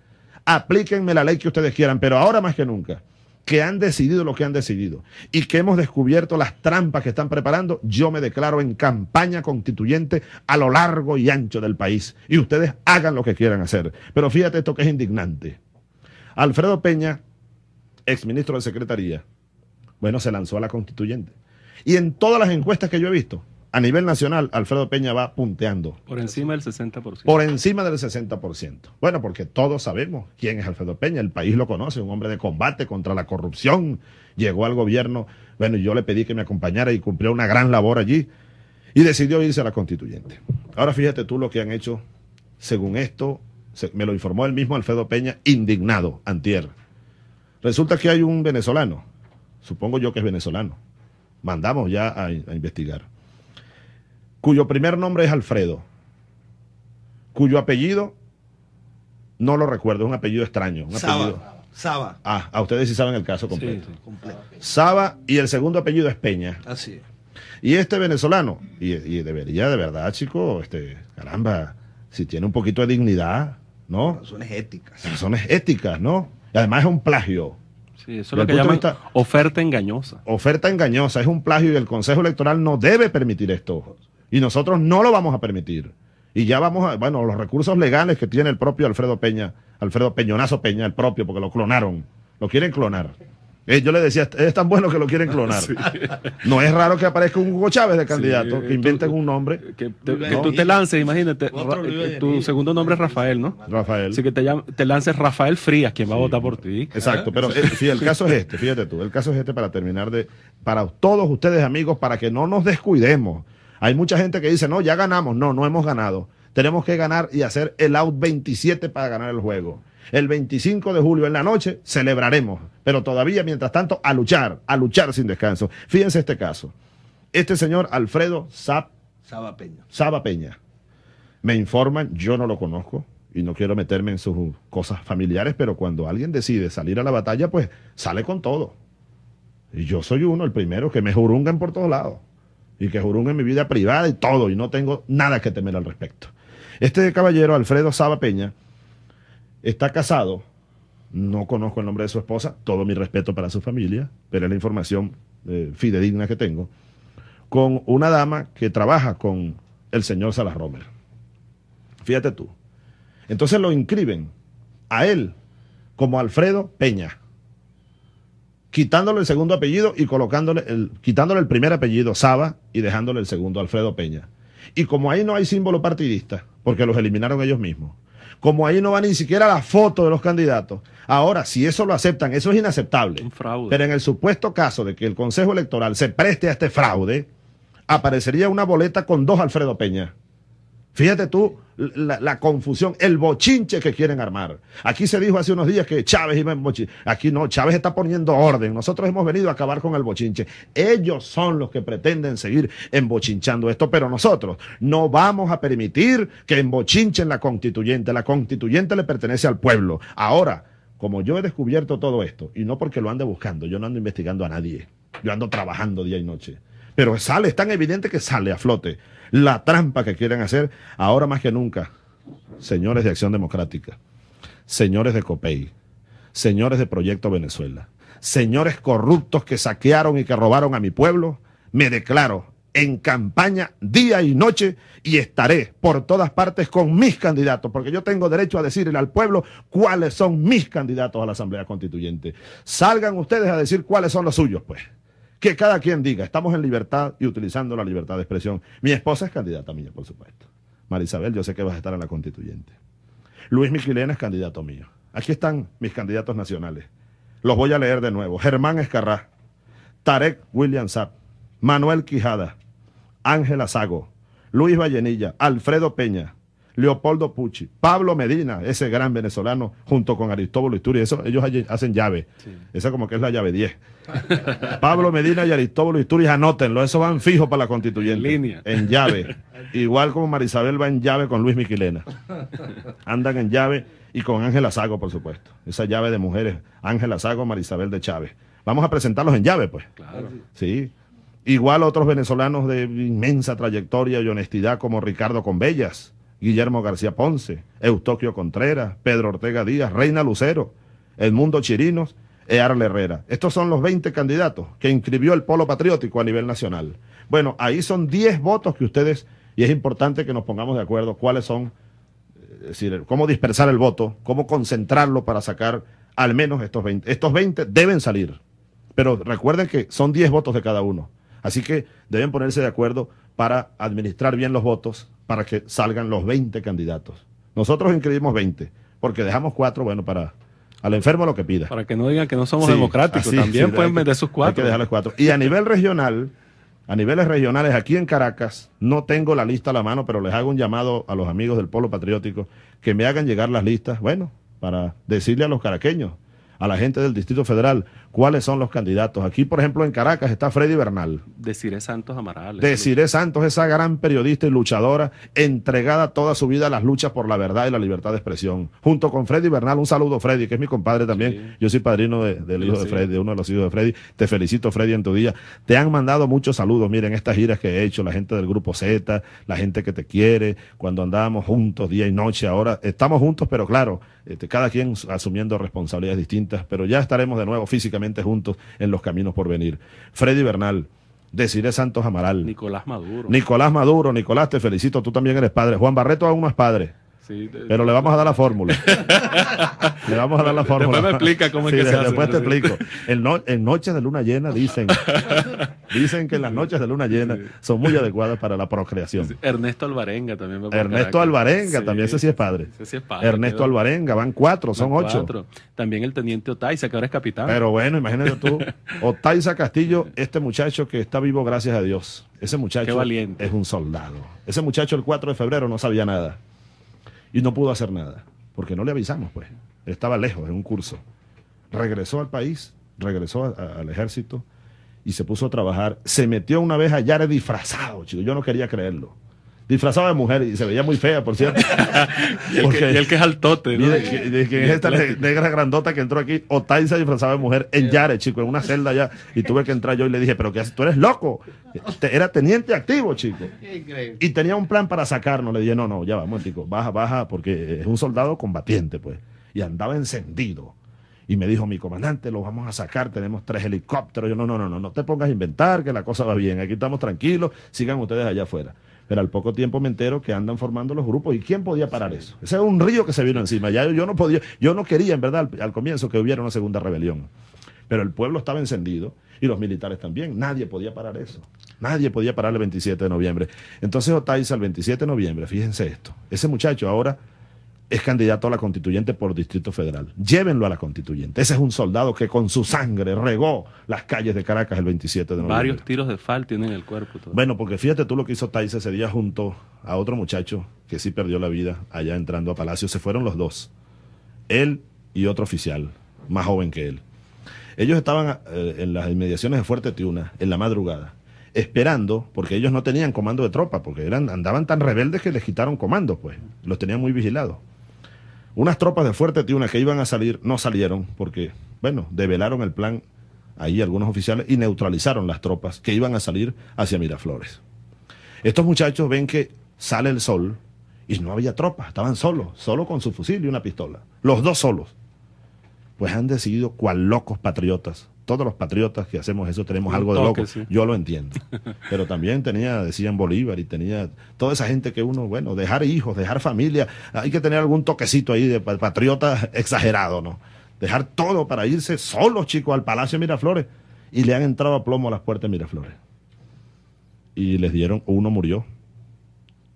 Aplíquenme la ley que ustedes quieran, pero ahora más que nunca que han decidido lo que han decidido y que hemos descubierto las trampas que están preparando, yo me declaro en campaña constituyente a lo largo y ancho del país. Y ustedes hagan lo que quieran hacer. Pero fíjate esto que es indignante. Alfredo Peña, exministro de Secretaría, bueno, se lanzó a la constituyente. Y en todas las encuestas que yo he visto, a nivel nacional, Alfredo Peña va punteando. Por encima del 60%. Por encima del 60%. Bueno, porque todos sabemos quién es Alfredo Peña, el país lo conoce, un hombre de combate contra la corrupción, llegó al gobierno, bueno, yo le pedí que me acompañara y cumplió una gran labor allí y decidió irse a la constituyente. Ahora fíjate tú lo que han hecho, según esto, me lo informó el mismo Alfredo Peña, indignado, antier. Resulta que hay un venezolano, supongo yo que es venezolano, mandamos ya a, a investigar cuyo primer nombre es Alfredo, cuyo apellido no lo recuerdo, es un apellido extraño. Un Saba. apellido- Saba. Ah, a ustedes sí saben el caso completo. Completo. Saba y el segundo apellido es Peña. Así es. Y este venezolano, y, y debería de verdad, chico, este, caramba, si tiene un poquito de dignidad, ¿no? Razones éticas. Razones éticas, ¿no? Y además es un plagio. Sí, eso es lo que llaman vista- oferta engañosa. Oferta engañosa, es un plagio y el Consejo Electoral no debe permitir esto. Y nosotros no lo vamos a permitir. Y ya vamos a, bueno, los recursos legales que tiene el propio Alfredo Peña, Alfredo Peñonazo Peña, el propio, porque lo clonaron. Lo quieren clonar. Eh, yo le decía, es tan bueno que lo quieren clonar. No es raro que aparezca un Hugo Chávez de candidato, Sí, que inventen tú- un nombre. Que, te- que tú te lances, imagínate. Ra- eh, tu segundo nombre es Rafael, ¿no? Rafael. Así que te, llam- te lances Rafael Frías, quien va a votar por ti. Exacto, pero eh, sí, el caso es este, fíjate tú, el caso es este para terminar de, para todos ustedes amigos, para que no nos descuidemos. Hay mucha gente que dice, no, ya ganamos, no, no hemos ganado. Tenemos que ganar y hacer el out 27 para ganar el juego. El 25 de julio en la noche celebraremos, pero todavía, mientras tanto, a luchar, a luchar sin descanso. Fíjense este caso. Este señor Alfredo Zap Saba Peña. Saba Peña. Me informan, yo no lo conozco y no quiero meterme en sus cosas familiares, pero cuando alguien decide salir a la batalla, pues sale con todo. Y yo soy uno, el primero, que me jurungan por todos lados. Y que jurungen mi vida privada y todo, y no tengo nada que temer al respecto. Este caballero, Alfredo Saba Peña, está casado. No conozco el nombre de su esposa, todo mi respeto para su familia, pero es la información eh, fidedigna que tengo con una dama que trabaja con el señor Salas Romer. Fíjate tú. Entonces lo inscriben a él como Alfredo Peña, quitándole el segundo apellido y colocándole el, quitándole el primer apellido Saba y dejándole el segundo Alfredo Peña. Y como ahí no hay símbolo partidista, porque los eliminaron ellos mismos, como ahí no va ni siquiera la foto de los candidatos, ahora si eso lo aceptan, eso es inaceptable. Un fraude. Pero en el supuesto caso de que el Consejo Electoral se preste a este fraude, aparecería una boleta con dos Alfredo Peña. Fíjate tú la, confusión, el bochinche que quieren armar. Aquí se dijo hace unos días que Chávez iba en bochinche. Aquí no, Chávez está poniendo orden. Nosotros hemos venido a acabar con el bochinche. Ellos son los que pretenden seguir embochinchando esto, pero nosotros no vamos a permitir que embochinchen la constituyente. La constituyente le pertenece al pueblo. Ahora, como yo he descubierto todo esto, y no porque lo ande buscando, yo no ando investigando a nadie. Yo ando trabajando día y noche. Pero sale, es tan evidente que sale a flote la trampa que quieren hacer ahora más que nunca. Señores de Acción Democrática, señores de COPEI, señores de Proyecto Venezuela, señores corruptos que saquearon y que robaron a mi pueblo, me declaro en campaña día y noche y estaré por todas partes con mis candidatos, porque yo tengo derecho a decirle al pueblo cuáles son mis candidatos a la Asamblea Constituyente. Salgan ustedes a decir cuáles son los suyos, pues. Que cada quien diga, estamos en libertad y utilizando la libertad de expresión. Mi esposa es candidata mía, por supuesto. Marisabel, yo sé que vas a estar en la constituyente. Luis Miquilena es candidato mío. Aquí están mis candidatos nacionales. Los voy a leer de nuevo. Germán Escarrá, Tarek William Sapp, Manuel Quijada, Ángela Sago, Luis Vallenilla, Alfredo Peña, Leopoldo Pucci, Pablo Medina, ese gran venezolano, junto con Aristóbulo Isturi. Eso, ellos hacen llave. Esa como que es la llave 10. Pablo Medina y Aristóbulo Isturiz, anótenlo, eso van fijo para la constituyente. En línea. En llave. Igual como Marisabel va en llave con Luis Miquilena. Andan en llave y con Ángela Sago, por supuesto. Esa llave de mujeres, Ángela Sago, Marisabel de Chávez. Vamos a presentarlos en llave, pues. Claro. Sí. Igual otros venezolanos de inmensa trayectoria y honestidad como Ricardo Convellas, Guillermo García Ponce, Eustoquio Contreras, Pedro Ortega Díaz, Reina Lucero, Edmundo Chirinos Earle Herrera. Estos son los 20 candidatos que inscribió el Polo Patriótico a nivel nacional. Bueno, ahí son 10 votos que ustedes, y es importante que nos pongamos de acuerdo cuáles son, es decir, cómo dispersar el voto, cómo concentrarlo para sacar al menos estos 20. Estos 20 deben salir, pero recuerden que son 10 votos de cada uno. Así que deben ponerse de acuerdo para administrar bien los votos para que salgan los 20 candidatos. Nosotros inscribimos 20, porque dejamos cuatro, bueno, para al enfermo lo que pida. Para que no digan que no somos Sí, democráticos, así, también sí, pueden hay meter sus Hay cuatro. que dejarles cuatro. Y a nivel regional, a niveles regionales, aquí en Caracas, no tengo la lista a la mano, pero les hago un llamado a los amigos del Polo Patriótico que me hagan llegar las listas, bueno, para decirle a los caraqueños, a la gente del Distrito Federal, cuáles son los candidatos. Aquí, por ejemplo, en Caracas está Freddy Bernal. Deciré Santos Amaral. Desiree Santos, esa gran periodista y luchadora, entregada toda su vida a las luchas por la verdad y la libertad de expresión. Junto con Freddy Bernal, un saludo Freddy, que es mi compadre también. Yo soy padrino de- del Sí, hijo de. Freddy, de uno de los hijos de Freddy. Te felicito, Freddy, en tu día. Te han mandado muchos saludos, miren, estas giras que he hecho, la gente del Grupo Z, la gente que te quiere, cuando andábamos juntos día y noche. Ahora estamos juntos, pero claro, este, cada quien asumiendo responsabilidades distintas, pero ya estaremos de nuevo físicamente juntos en los caminos por venir. Freddy Bernal. Desiree Santos Amaral. Nicolás Maduro. Nicolás Maduro, Nicolás, te felicito, tú también eres padre. Juan Barreto aún no es padre, Sí, pero le vamos a dar la fórmula. le vamos a dar la fórmula. Después me explica cómo es Sí, que se hace, Después te explico. En, no- en noches de luna llena dicen, dicen que las noches de luna llena son muy adecuadas para la procreación. Ernesto Alvarenga también. va Ernesto. Alvarenga, también ese sí es padre. ese sí es padre, Ernesto Alvarenga, van cuatro, son van ocho. cuatro. También el teniente Otaiza, que ahora es capitán. Pero bueno, imagínate tú, Otaiza Castillo, este muchacho que está vivo gracias a Dios. Ese Qué muchacho valiente. es un soldado. Ese muchacho el 4 de febrero no sabía nada y no pudo hacer nada, porque no le avisamos, pues. Estaba lejos en un curso. Regresó al país, regresó al ejército y se puso a trabajar. Se metió una vez a Yare disfrazado, chico. Yo no quería creerlo. Disfrazado de mujer y se veía muy fea, por cierto. y, el Porque- que, y el que es altote. ¿no? Mire, que- de que es esta ne- negra grandota que entró aquí, Otaiza disfrazada de mujer en Yare, chico, en una celda allá. Y tuve que entrar yo y le dije, pero que tú eres loco. Te- Era teniente activo, chico. Y tenía un plan para sacarnos. Le dije, no, no, ya vamos, chico, baja, baja, porque es un soldado combatiente, pues. Y andaba encendido. Y me dijo, mi comandante, lo vamos a sacar, tenemos tres helicópteros. Yo, no, no, no, no, no te pongas a inventar, que la cosa va bien. Aquí estamos tranquilos, sigan ustedes allá afuera. Pero al poco tiempo me entero que andan formando los grupos. ¿Y quién podía parar eso? Ese es un río que se vino encima. Ya yo, no podía, yo no quería, en verdad, al, al comienzo que hubiera una segunda rebelión. Pero el pueblo estaba encendido y los militares también. Nadie podía parar eso. Nadie podía parar el 27 de noviembre. Entonces Otaiza, el 27 de noviembre, fíjense esto. Ese muchacho ahora es candidato a la constituyente por Distrito Federal. Llévenlo a la constituyente. Ese es un soldado que con su sangre regó las calles de Caracas el 27 de noviembre. Varios tiros de fal tienen en el cuerpo. todo. Bueno, porque fíjate tú lo que hizo Taiza ese día junto a otro muchacho que sí perdió la vida allá entrando a Palacio. Se fueron los dos. Él y otro oficial, más joven que él. Ellos estaban eh, en las inmediaciones de Fuerte Tiuna, en la madrugada, esperando, porque ellos no tenían comando de tropa, porque eran, andaban tan rebeldes que les quitaron comando, pues. Los tenían muy vigilados. Unas tropas de Fuerte Tiuna que iban a salir no salieron porque, bueno, develaron el plan ahí algunos oficiales y neutralizaron las tropas que iban a salir hacia Miraflores. Estos muchachos ven que sale el sol y no había tropas, estaban solos, solo con su fusil y una pistola. Los dos solos. Pues han decidido cual locos patriotas. Todos los patriotas que hacemos eso tenemos algo de loco. sí. Yo lo entiendo. Pero también tenía, decían Bolívar, y tenía toda esa gente que uno, bueno, dejar hijos, dejar familia, hay que tener algún toquecito ahí de pa- patriota exagerado, ¿no? Dejar todo para irse solos, chicos, al Palacio de Miraflores. Y le han entrado a plomo a las puertas de Miraflores. Y les dieron, uno murió.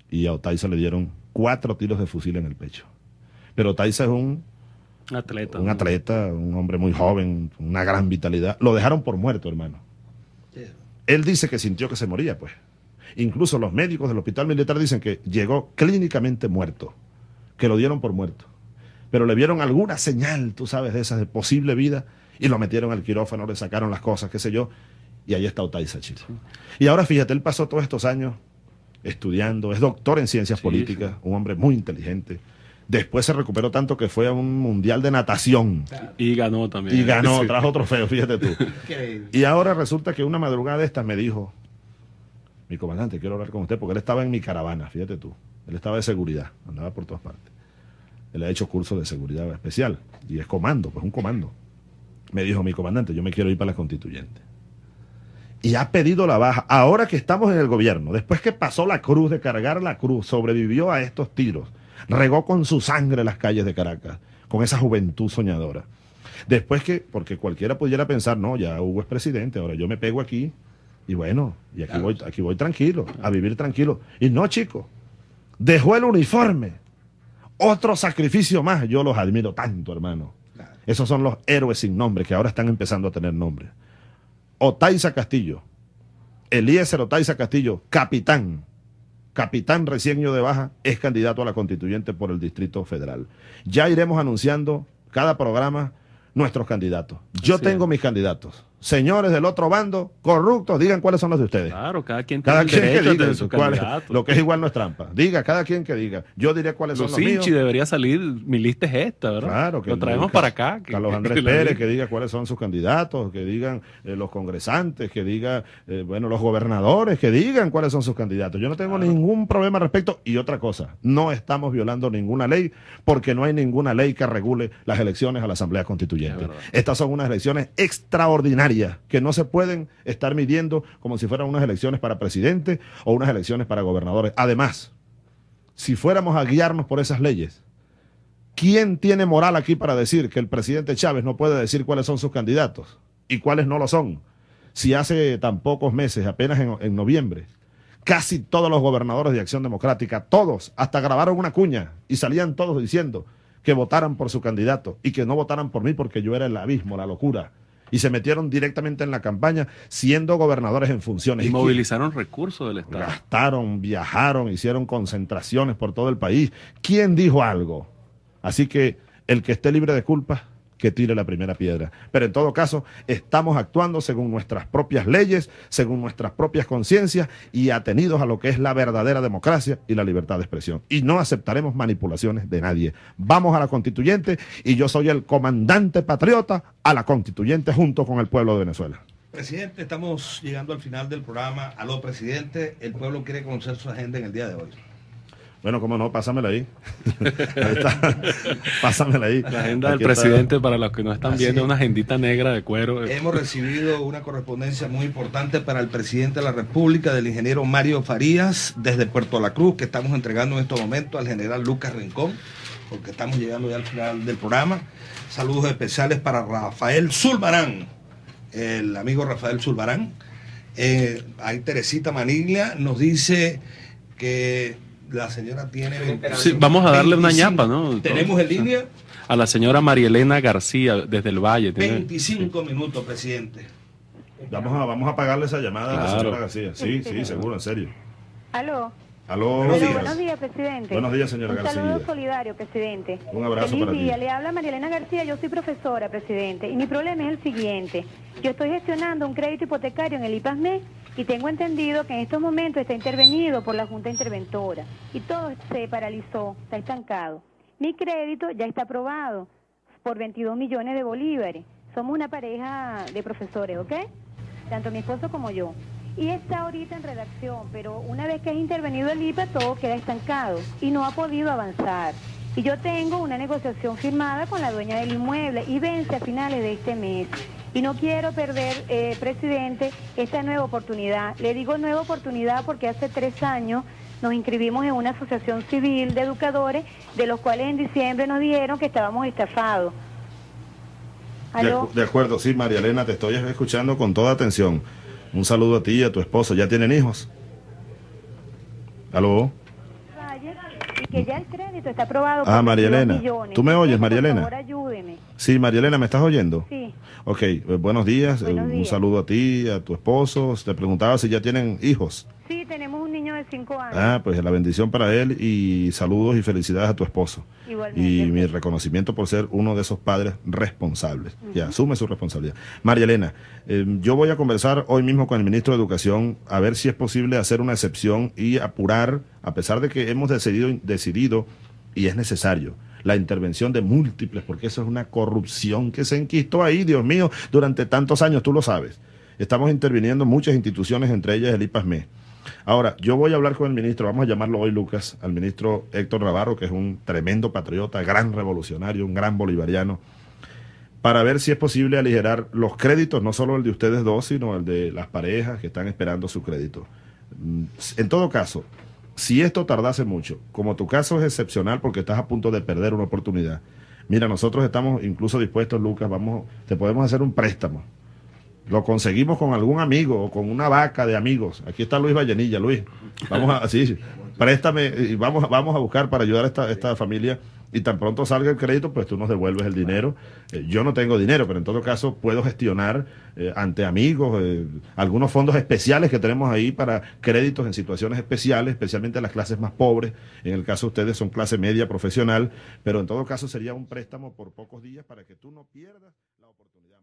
Y a Otaiza le dieron cuatro tiros de fusil en el pecho. Pero Otaiza es Un atleta. un atleta, un hombre muy joven, una gran vitalidad. Lo dejaron por muerto, hermano. Él dice que sintió que se moría, pues. Incluso los médicos del hospital militar dicen que llegó clínicamente muerto, que lo dieron por muerto. Pero le vieron alguna señal, tú sabes, de esa de posible vida y lo metieron al quirófano, le sacaron las cosas, qué sé yo, y ahí está Otaiza, chico. Y ahora fíjate, él pasó todos estos años estudiando, es doctor en ciencias Sí, políticas, un hombre muy inteligente. Después se recuperó tanto que fue a un mundial de natación Y ganó también. y ganó, Sí. trajo trofeo, fíjate tú. Y ahora resulta que una madrugada de estas me dijo, mi comandante, quiero hablar con usted, porque él estaba en mi caravana, fíjate tú. Él estaba de seguridad, andaba por todas partes. Él ha hecho cursos de seguridad especial y es comando, pues un comando. me dijo mi comandante, yo me quiero ir para la constituyente. Y ha pedido la baja. Ahora que estamos en el gobierno, después que pasó la cruz de cargar la cruz, sobrevivió a estos tiros, regó con su sangre las calles de Caracas, con esa juventud soñadora. Después que, porque cualquiera pudiera pensar, no, ya Hugo es presidente, ahora yo me pego aquí y bueno, y aquí, voy, aquí voy tranquilo, a vivir tranquilo. Y no, chico, dejó el uniforme. Otro sacrificio más. Yo los admiro tanto, hermano. Esos son los héroes sin nombre que ahora están empezando a tener nombre. Otaiza Castillo, Eliezer Otaiza Castillo, capitán, capitán recién de baja, es candidato a la constituyente por el Distrito Federal. Ya iremos anunciando cada programa nuestros candidatos. Yo tengo mis candidatos señores del otro bando, corruptos, digan cuáles son los de ustedes. Claro, cada quien cada quien que diga lo que es igual no es trampa. Diga, cada quien que diga. Yo diré cuáles son los míos. debería salir, mi lista es esta, ¿verdad? Claro, que lo traemos para acá. Que, Carlos Andrés Pérez, que diga cuáles son sus candidatos, que digan eh, los congresantes, que digan, eh, bueno, los gobernadores, que digan cuáles son sus candidatos. Yo no tengo ningún problema al respecto. Y otra cosa, no estamos violando ninguna ley porque no hay ninguna ley que regule las elecciones a la Asamblea Constituyente. Estas son unas elecciones extraordinarias que no se pueden estar midiendo como si fueran unas elecciones para presidente o unas elecciones para gobernadores. Además, si fuéramos a guiarnos por esas leyes, ¿quién tiene moral aquí para decir que el presidente Chávez no puede decir cuáles son sus candidatos y cuáles no lo son? Si hace tan pocos meses, apenas en, en noviembre, casi todos los gobernadores de Acción Democrática, todos, hasta grabaron una cuña y salían todos diciendo que votaran por su candidato y que no votaran por mí porque yo era el abismo, la locura y se metieron directamente en la campaña siendo gobernadores en funciones. Y, movilizaron recursos del Estado. Gastaron, viajaron, hicieron concentraciones por todo el país. ¿Quién dijo algo? Así que el que esté libre de culpa, que tire la primera piedra. Pero en todo caso, estamos actuando según nuestras propias leyes, según nuestras propias conciencias y atenidos a lo que es la verdadera democracia y la libertad de expresión. Y no aceptaremos manipulaciones de nadie. Vamos a la constituyente y yo soy el comandante patriota a la constituyente junto con el pueblo de Venezuela. Presidente, estamos llegando al final del programa. Aló, presidente. El pueblo quiere conocer su agenda en el día de hoy. Bueno, cómo no, pásamela ahí. ahí está. Pásamela ahí. La agenda del presidente, para los que no están viendo, una agendita negra de cuero. Hemos recibido una correspondencia muy importante para el presidente de la República, del ingeniero Mario Farías, desde Puerto La Cruz, que estamos entregando en estos momentos al general Lucas Rincón, porque estamos llegando ya al final del programa. Saludos especiales para Rafael Zulbarán, el amigo Rafael Zulbarán. Eh, ahí Teresita Maniglia nos dice que la señora tiene... Sí, vamos a darle una ñapa, ¿no? Tenemos en línea... A la señora Marielena García, desde el Valle. 25 minutos, presidente. Vamos a, vamos a pagarle esa llamada a la señora García. Sí, sí, seguro, en serio. Aló. Aló. Buenos días. buenos días, presidente. Buenos días, señora García. Un saludo solidario, presidente. Un abrazo Feliz para día. ti. Le habla Marielena García, yo soy profesora, presidente. Y mi problema es el siguiente. Yo estoy gestionando un crédito hipotecario en el IPASME y tengo entendido que en estos momentos está intervenido por la Junta Interventora. Y todo se paralizó, está estancado. Mi crédito ya está aprobado por 22 millones de bolívares. Somos una pareja de profesores, ¿ok? Tanto mi esposo como yo y está ahorita en redacción, pero una vez que ha intervenido el IPA todo queda estancado y no ha podido avanzar. Y yo tengo una negociación firmada con la dueña del inmueble y vence a finales de este mes. Y no quiero perder, eh, presidente, esta nueva oportunidad. Le digo nueva oportunidad porque hace tres años nos inscribimos en una asociación civil de educadores, de los cuales en diciembre nos dijeron que estábamos estafados. De, de acuerdo, sí, María Elena, te estoy escuchando con toda atención. Un saludo a ti y a tu esposo. ¿Ya tienen hijos? ¿Aló? Que ya el crédito está aprobado. Ah, María Elena. ¿Tú me oyes, María Elena? Por favor, ayúdeme. Sí, María Elena, ¿me estás oyendo? Sí. Ok, eh, buenos días. Buenos eh, días. Un saludo a ti, a tu esposo. Te preguntaba si ya tienen hijos. Sí, tenemos de cinco años. Ah, pues la bendición para él y saludos y felicidades a tu esposo. Igualmente. Y mi reconocimiento por ser uno de esos padres responsables. Ya, asume su responsabilidad. María Elena, eh, yo voy a conversar hoy mismo con el ministro de Educación a ver si es posible hacer una excepción y apurar, a pesar de que hemos decidido, decidido y es necesario, la intervención de múltiples, porque eso es una corrupción que se enquistó ahí, Dios mío, durante tantos años, tú lo sabes. Estamos interviniendo muchas instituciones, entre ellas el IPASME. Ahora, yo voy a hablar con el ministro, vamos a llamarlo hoy Lucas, al ministro Héctor Navarro, que es un tremendo patriota, gran revolucionario, un gran bolivariano. para ver si es posible aligerar los créditos, no solo el de ustedes dos, sino el de las parejas que están esperando su crédito. En todo caso, si esto tardase mucho, como tu caso es excepcional porque estás a punto de perder una oportunidad, mira, nosotros estamos incluso dispuestos, Lucas, vamos, te podemos hacer un préstamo. Lo conseguimos con algún amigo o con una vaca de amigos. Aquí está Luis Vallenilla, Luis. Vamos a, sí, préstame y vamos, vamos a buscar para ayudar a esta, esta familia y tan pronto salga el crédito, pues tú nos devuelves el dinero. Eh, yo no tengo dinero, pero en todo caso puedo gestionar eh, ante amigos eh, algunos fondos especiales que tenemos ahí para créditos en situaciones especiales, especialmente las clases más pobres. En el caso de ustedes son clase media profesional, pero en todo caso sería un préstamo por pocos días para que tú no pierdas la oportunidad. Eh,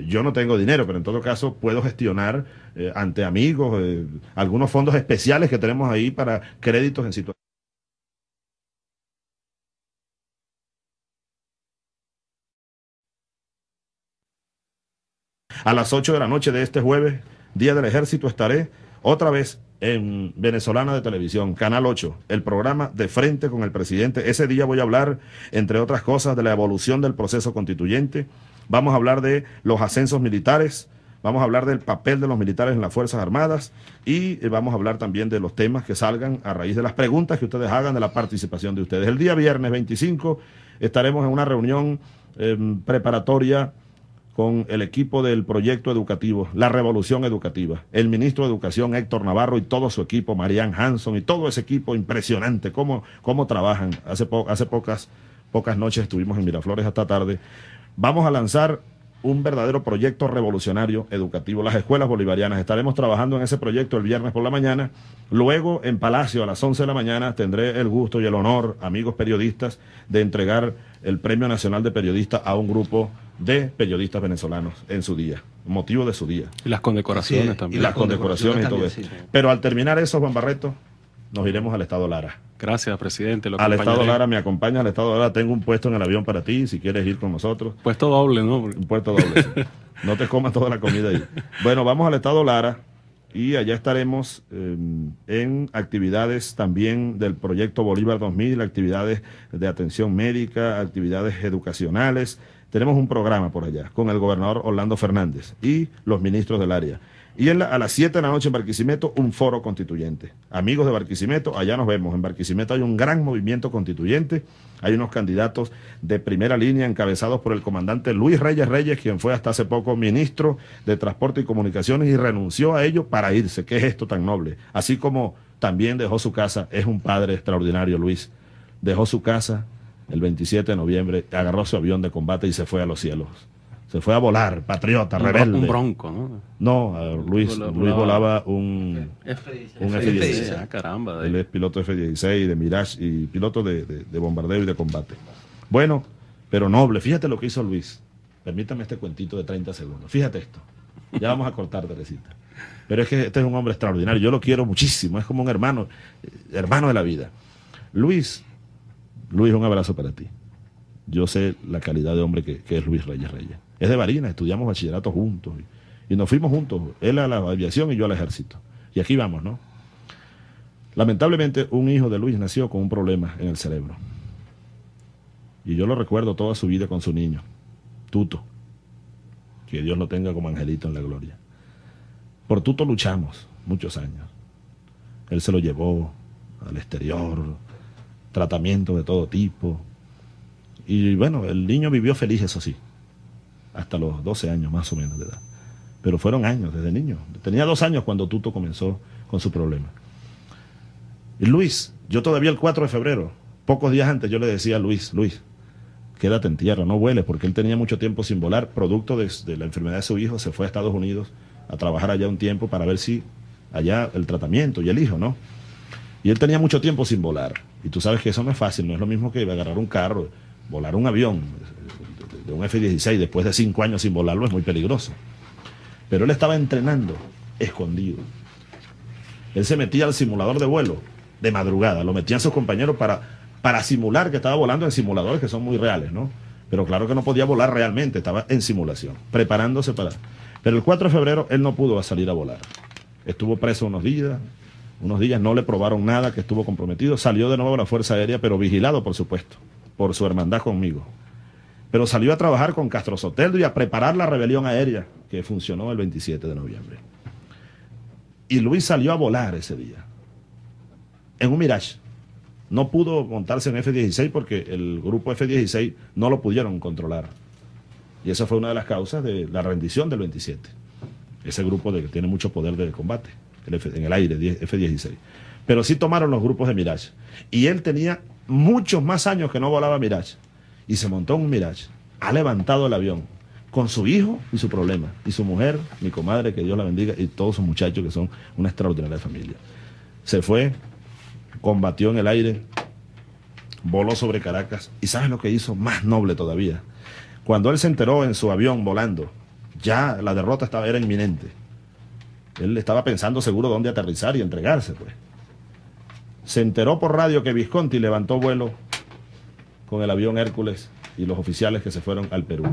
Yo no tengo dinero, pero en todo caso puedo gestionar eh, ante amigos eh, algunos fondos especiales que tenemos ahí para créditos en situaciones. A las 8 de la noche de este jueves, Día del Ejército, estaré otra vez en Venezolana de Televisión, Canal 8, el programa de frente con el presidente. Ese día voy a hablar, entre otras cosas, de la evolución del proceso constituyente. Vamos a hablar de los ascensos militares. Vamos a hablar del papel de los militares en las Fuerzas Armadas y eh, vamos a hablar también de los temas que salgan a raíz de las preguntas que ustedes hagan de la participación de ustedes. El día viernes 25 estaremos en una reunión eh, preparatoria con el equipo del proyecto educativo, la revolución educativa, el ministro de Educación Héctor Navarro y todo su equipo, Marianne Hanson y todo ese equipo impresionante, cómo, cómo trabajan. Hace, hace pocas, pocas noches estuvimos en Miraflores hasta tarde. Vamos a lanzar un verdadero proyecto revolucionario educativo, las escuelas bolivarianas. Estaremos trabajando en ese proyecto el viernes por la mañana. Luego, en Palacio, a las 11 de la mañana, tendré el gusto y el honor, amigos periodistas, de entregar el Premio Nacional de Periodistas a un grupo de periodistas venezolanos en su día, motivo de su día. Y las condecoraciones también. Y las condecoraciones y todo eso. sí. Pero al terminar eso, Juan Barreto, nos iremos al Estado Lara. Gracias, presidente. Lo Al Estado. Lara, me acompaña al Estado Lara. Tengo un puesto en el avión para ti, si quieres ir con nosotros. Puesto doble, ¿no? Un puerto doble. sí. No te comas toda la comida ahí. Bueno, vamos al Estado Lara y allá estaremos eh, en actividades también del proyecto Bolívar 2000, actividades de atención médica, actividades educacionales. Tenemos un programa por allá con el gobernador Orlando Fernández y los ministros del área. Y a las 7 de la noche en Barquisimeto, un foro constituyente. Amigos de Barquisimeto, allá nos vemos. En Barquisimeto hay un gran movimiento constituyente. Hay unos candidatos de primera línea encabezados por el comandante Luis Reyes Reyes, quien fue hasta hace poco ministro de Transporte y Comunicaciones y renunció a ello para irse. ¿Qué es esto tan noble? Así como también dejó su casa. Es un padre extraordinario, Luis. Dejó su casa el 27 de noviembre, agarró su avión de combate y se fue a los cielos. Se fue a volar, patriota, Un rebelde. Un bronco, ¿no? No, Luis, Volaba- Luis volaba un, un F-16. F-16. Ah, caramba. Él es piloto F-16, de Mirage y piloto de, de- de bombardeo y de combate. Bueno, pero noble. Fíjate lo que hizo Luis. Permítame este cuentito de 30 segundos. Fíjate esto. Ya vamos a cortar, Teresita. Pero es que este es un hombre extraordinario. Yo lo quiero muchísimo. Es como un hermano, eh, hermano de la vida. Luis, Luis, un abrazo para ti. Yo sé la calidad de hombre que, que es Luis Reyes Reyes. Es de Barinas, estudiamos bachillerato juntos. Y, y nos fuimos juntos. Él a la aviación y yo al ejército. Y aquí vamos, ¿no? Lamentablemente, un hijo de Luis nació con un problema en el cerebro. Y yo lo recuerdo toda su vida con su niño, Tuto. Que Dios lo tenga como angelito en la gloria. Por Tuto luchamos muchos años. Él se lo llevó al exterior, tratamiento de todo tipo. Y bueno, el niño vivió feliz, eso sí, hasta los 12 años más o menos de edad. Pero fueron años desde niño. Tenía dos años cuando Tuto comenzó con su problema. Y Luis, yo todavía el 4 de febrero, pocos días antes, yo le decía a Luis, Luis, quédate en tierra, no vueles, porque él tenía mucho tiempo sin volar, producto de, de la enfermedad de su hijo, se fue a Estados Unidos a trabajar allá un tiempo para ver si allá el tratamiento y el hijo, ¿no? Y él tenía mucho tiempo sin volar. Y tú sabes que eso no es fácil, no es lo mismo que agarrar un carro, volar un avión de- un F-16 después de cinco años sin volarlo es muy peligroso. Pero él estaba entrenando escondido. Él se metía al simulador de vuelo de madrugada, lo metían sus compañeros para, para simular que estaba volando en simuladores que son muy reales, ¿no? Pero claro que no podía volar realmente, estaba en simulación, preparándose para... Pero el 4 de febrero él no pudo salir a volar. Estuvo preso unos días, unos días no le probaron nada, que estuvo comprometido, salió de nuevo a la Fuerza Aérea, pero vigilado, por supuesto, por su hermandad conmigo. Pero salió a trabajar con Castro Soteldo y a preparar la rebelión aérea que funcionó el 27 de noviembre. Y Luis salió a volar ese día, en un Mirage. No pudo montarse en F-16 porque el grupo F-16 no lo pudieron controlar. Y esa fue una de las causas de la rendición del 27. Ese grupo de, que tiene mucho poder de combate en el aire, F-16. Pero sí tomaron los grupos de Mirage. Y él tenía muchos más años que no volaba Mirage. Y se montó en un Mirage. Ha levantado el avión con su hijo y su problema. Y su mujer, mi comadre, que Dios la bendiga, y todos sus muchachos que son una extraordinaria familia. Se fue, combatió en el aire, voló sobre Caracas. ¿Y sabes lo que hizo? Más noble todavía. Cuando él se enteró en su avión volando, ya la derrota estaba, era inminente. Él estaba pensando seguro dónde aterrizar y entregarse, pues. Se enteró por radio que Visconti levantó vuelo con el avión Hércules y los oficiales que se fueron al Perú.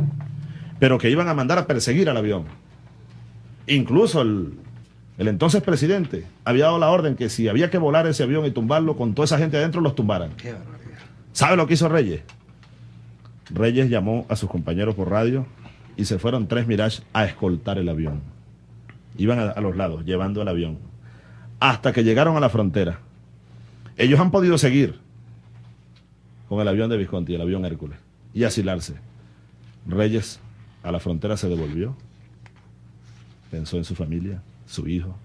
Pero que iban a mandar a perseguir al avión. Incluso el, el entonces presidente había dado la orden que si había que volar ese avión y tumbarlo con toda esa gente adentro, los tumbaran. Qué barbaridad. ¿Sabe lo que hizo Reyes? Reyes llamó a sus compañeros por radio y se fueron tres Mirage a escoltar el avión. Iban a, a los lados, llevando el avión. Hasta que llegaron a la frontera. Ellos han podido seguir con el avión de Visconti, el avión Hércules, y asilarse. Reyes a la frontera se devolvió. Pensó en su familia, su hijo.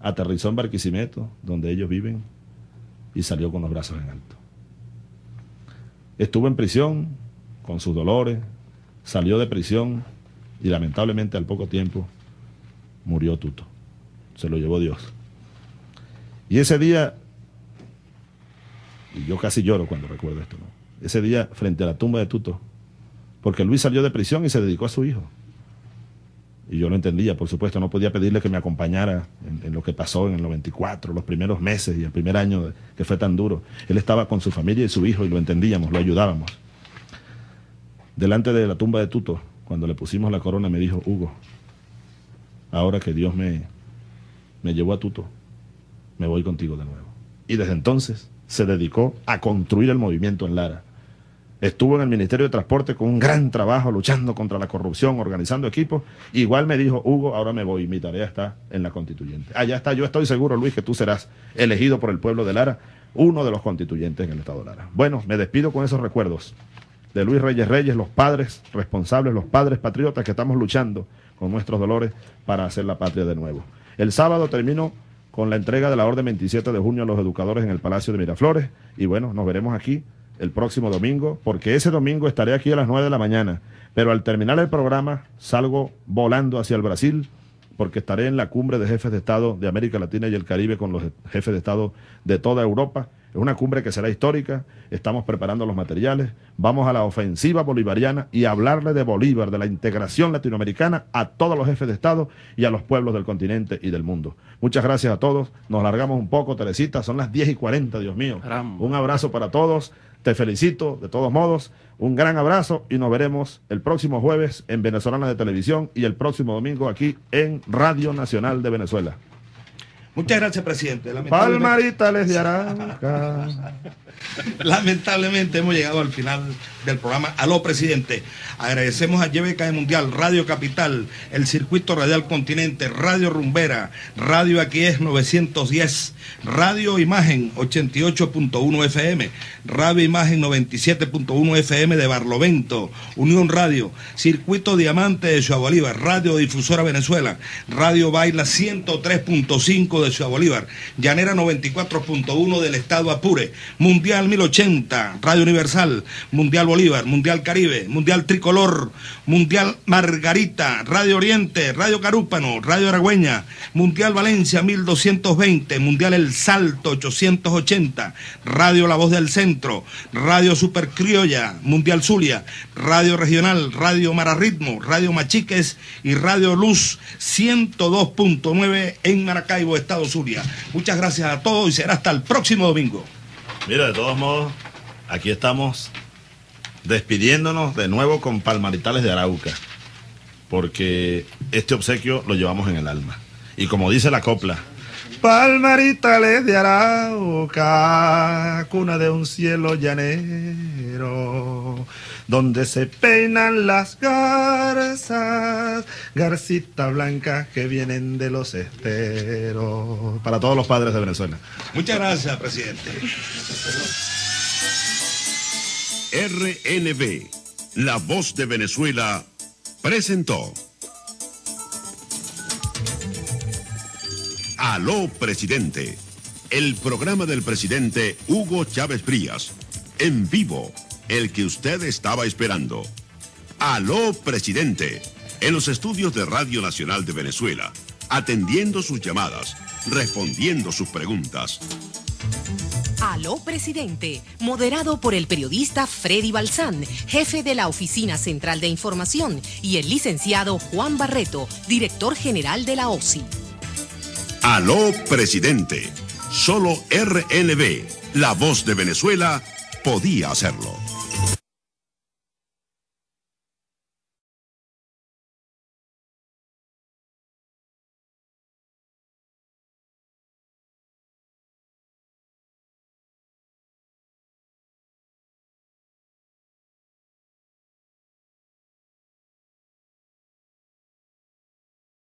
Aterrizó en Barquisimeto, donde ellos viven, y salió con los brazos en alto. Estuvo en prisión con sus dolores, salió de prisión y lamentablemente al poco tiempo murió Tuto. Se lo llevó Dios. Y ese día, y yo casi lloro cuando recuerdo esto, ese día frente a la tumba de Tuto, porque Luis salió de prisión y se dedicó a su hijo. Y yo lo entendía, por supuesto, no podía pedirle que me acompañara en, lo que pasó en el 94, los primeros meses y el primer año que fue tan duro. Él estaba con su familia y su hijo y lo entendíamos, lo ayudábamos. Delante de la tumba de Tuto, cuando le pusimos la corona, me dijo, Hugo, ahora que Dios me, me llevó a Tuto, me voy contigo de nuevo. Y desde entonces se dedicó a construir el movimiento en Lara. Estuvo en el Ministerio de Transporte con un gran trabajo luchando contra la corrupción, organizando equipos. Igual me dijo, Hugo, ahora me voy, mi tarea está en la constituyente. Allá está, yo estoy seguro, Luis, que tú serás elegido por el pueblo de Lara, uno de los constituyentes en el Estado de Lara. Bueno, me despido con esos recuerdos de Luis Reyes Reyes, los padres responsables, los padres patriotas que estamos luchando con nuestros dolores para hacer la patria de nuevo. El sábado termino con la entrega de la orden 27 de junio a los educadores en el Palacio de Miraflores y bueno, nos veremos aquí el próximo domingo, porque ese domingo estaré aquí a las 9 de la mañana, pero al terminar el programa salgo volando hacia el Brasil porque estaré en la cumbre de jefes de Estado de América Latina y el Caribe con los jefes de Estado de toda Europa. Es una cumbre que será histórica, estamos preparando los materiales, vamos a la ofensiva bolivariana y a hablarle de Bolívar, de la integración latinoamericana a todos los jefes de Estado y a los pueblos del continente y del mundo. Muchas gracias a todos, nos largamos un poco, Teresita, son las 10 y 40, Dios mío. Caramba. Un abrazo para todos, te felicito de todos modos, un gran abrazo y nos veremos el próximo jueves en Venezolana de Televisión y el próximo domingo aquí en Radio Nacional de Venezuela. Muchas gracias, presidente. Lamentablemente, Palmaritales de Arauca. lamentablemente hemos llegado al final del programa. Aló, presidente. Agradecemos a YBK Mundial, Radio Capital, el Circuito Radial Continente, Radio Rumbera, Radio Aquí es 910, Radio Imagen 88.1 FM, Radio Imagen 97.1 FM de Barlovento, Unión Radio, Circuito Diamante de Ciudad Bolívar, Radio Difusora Venezuela, Radio Baila 103.5 de Ciudad Bolívar, Llanera 94.1 del Estado Apure, Mundial 1080, Radio Universal, Mundial Bolívar, Mundial Caribe, Mundial Tricolor, Mundial Margarita, Radio Oriente, Radio Carúpano, Radio Aragüeña, Mundial Valencia 1220, Mundial El Salto 880, Radio La Voz del Centro, Radio Super Criolla, Mundial Zulia, Radio Regional, Radio Mararritmo, Radio Machiques. Y Radio Luz 102.9 en Maracaibo, Muchas gracias a todos y será hasta el próximo domingo. Mira, de todos modos, aquí estamos despidiéndonos de nuevo con Palmaritales de Arauca, porque este obsequio lo llevamos en el alma. Y como dice la copla, Palmaritales de Arauca, cuna de un cielo llanero, donde se peinan las garzas, garcitas blancas que vienen de los esteros. Para todos los padres de Venezuela. Muchas gracias, presidente. RNB, la voz de Venezuela, presentó. Aló, presidente. El programa del presidente Hugo Chávez Frías. En vivo, el que usted estaba esperando. Aló, presidente. En los estudios de Radio Nacional de Venezuela. Atendiendo sus llamadas. Respondiendo sus preguntas. Aló Presidente, moderado por el periodista Freddy Balsán, jefe de la Oficina Central de Información, y el licenciado Juan Barreto, director general de la OSI. Aló, presidente. Solo RNB, la voz de Venezuela, podía hacerlo.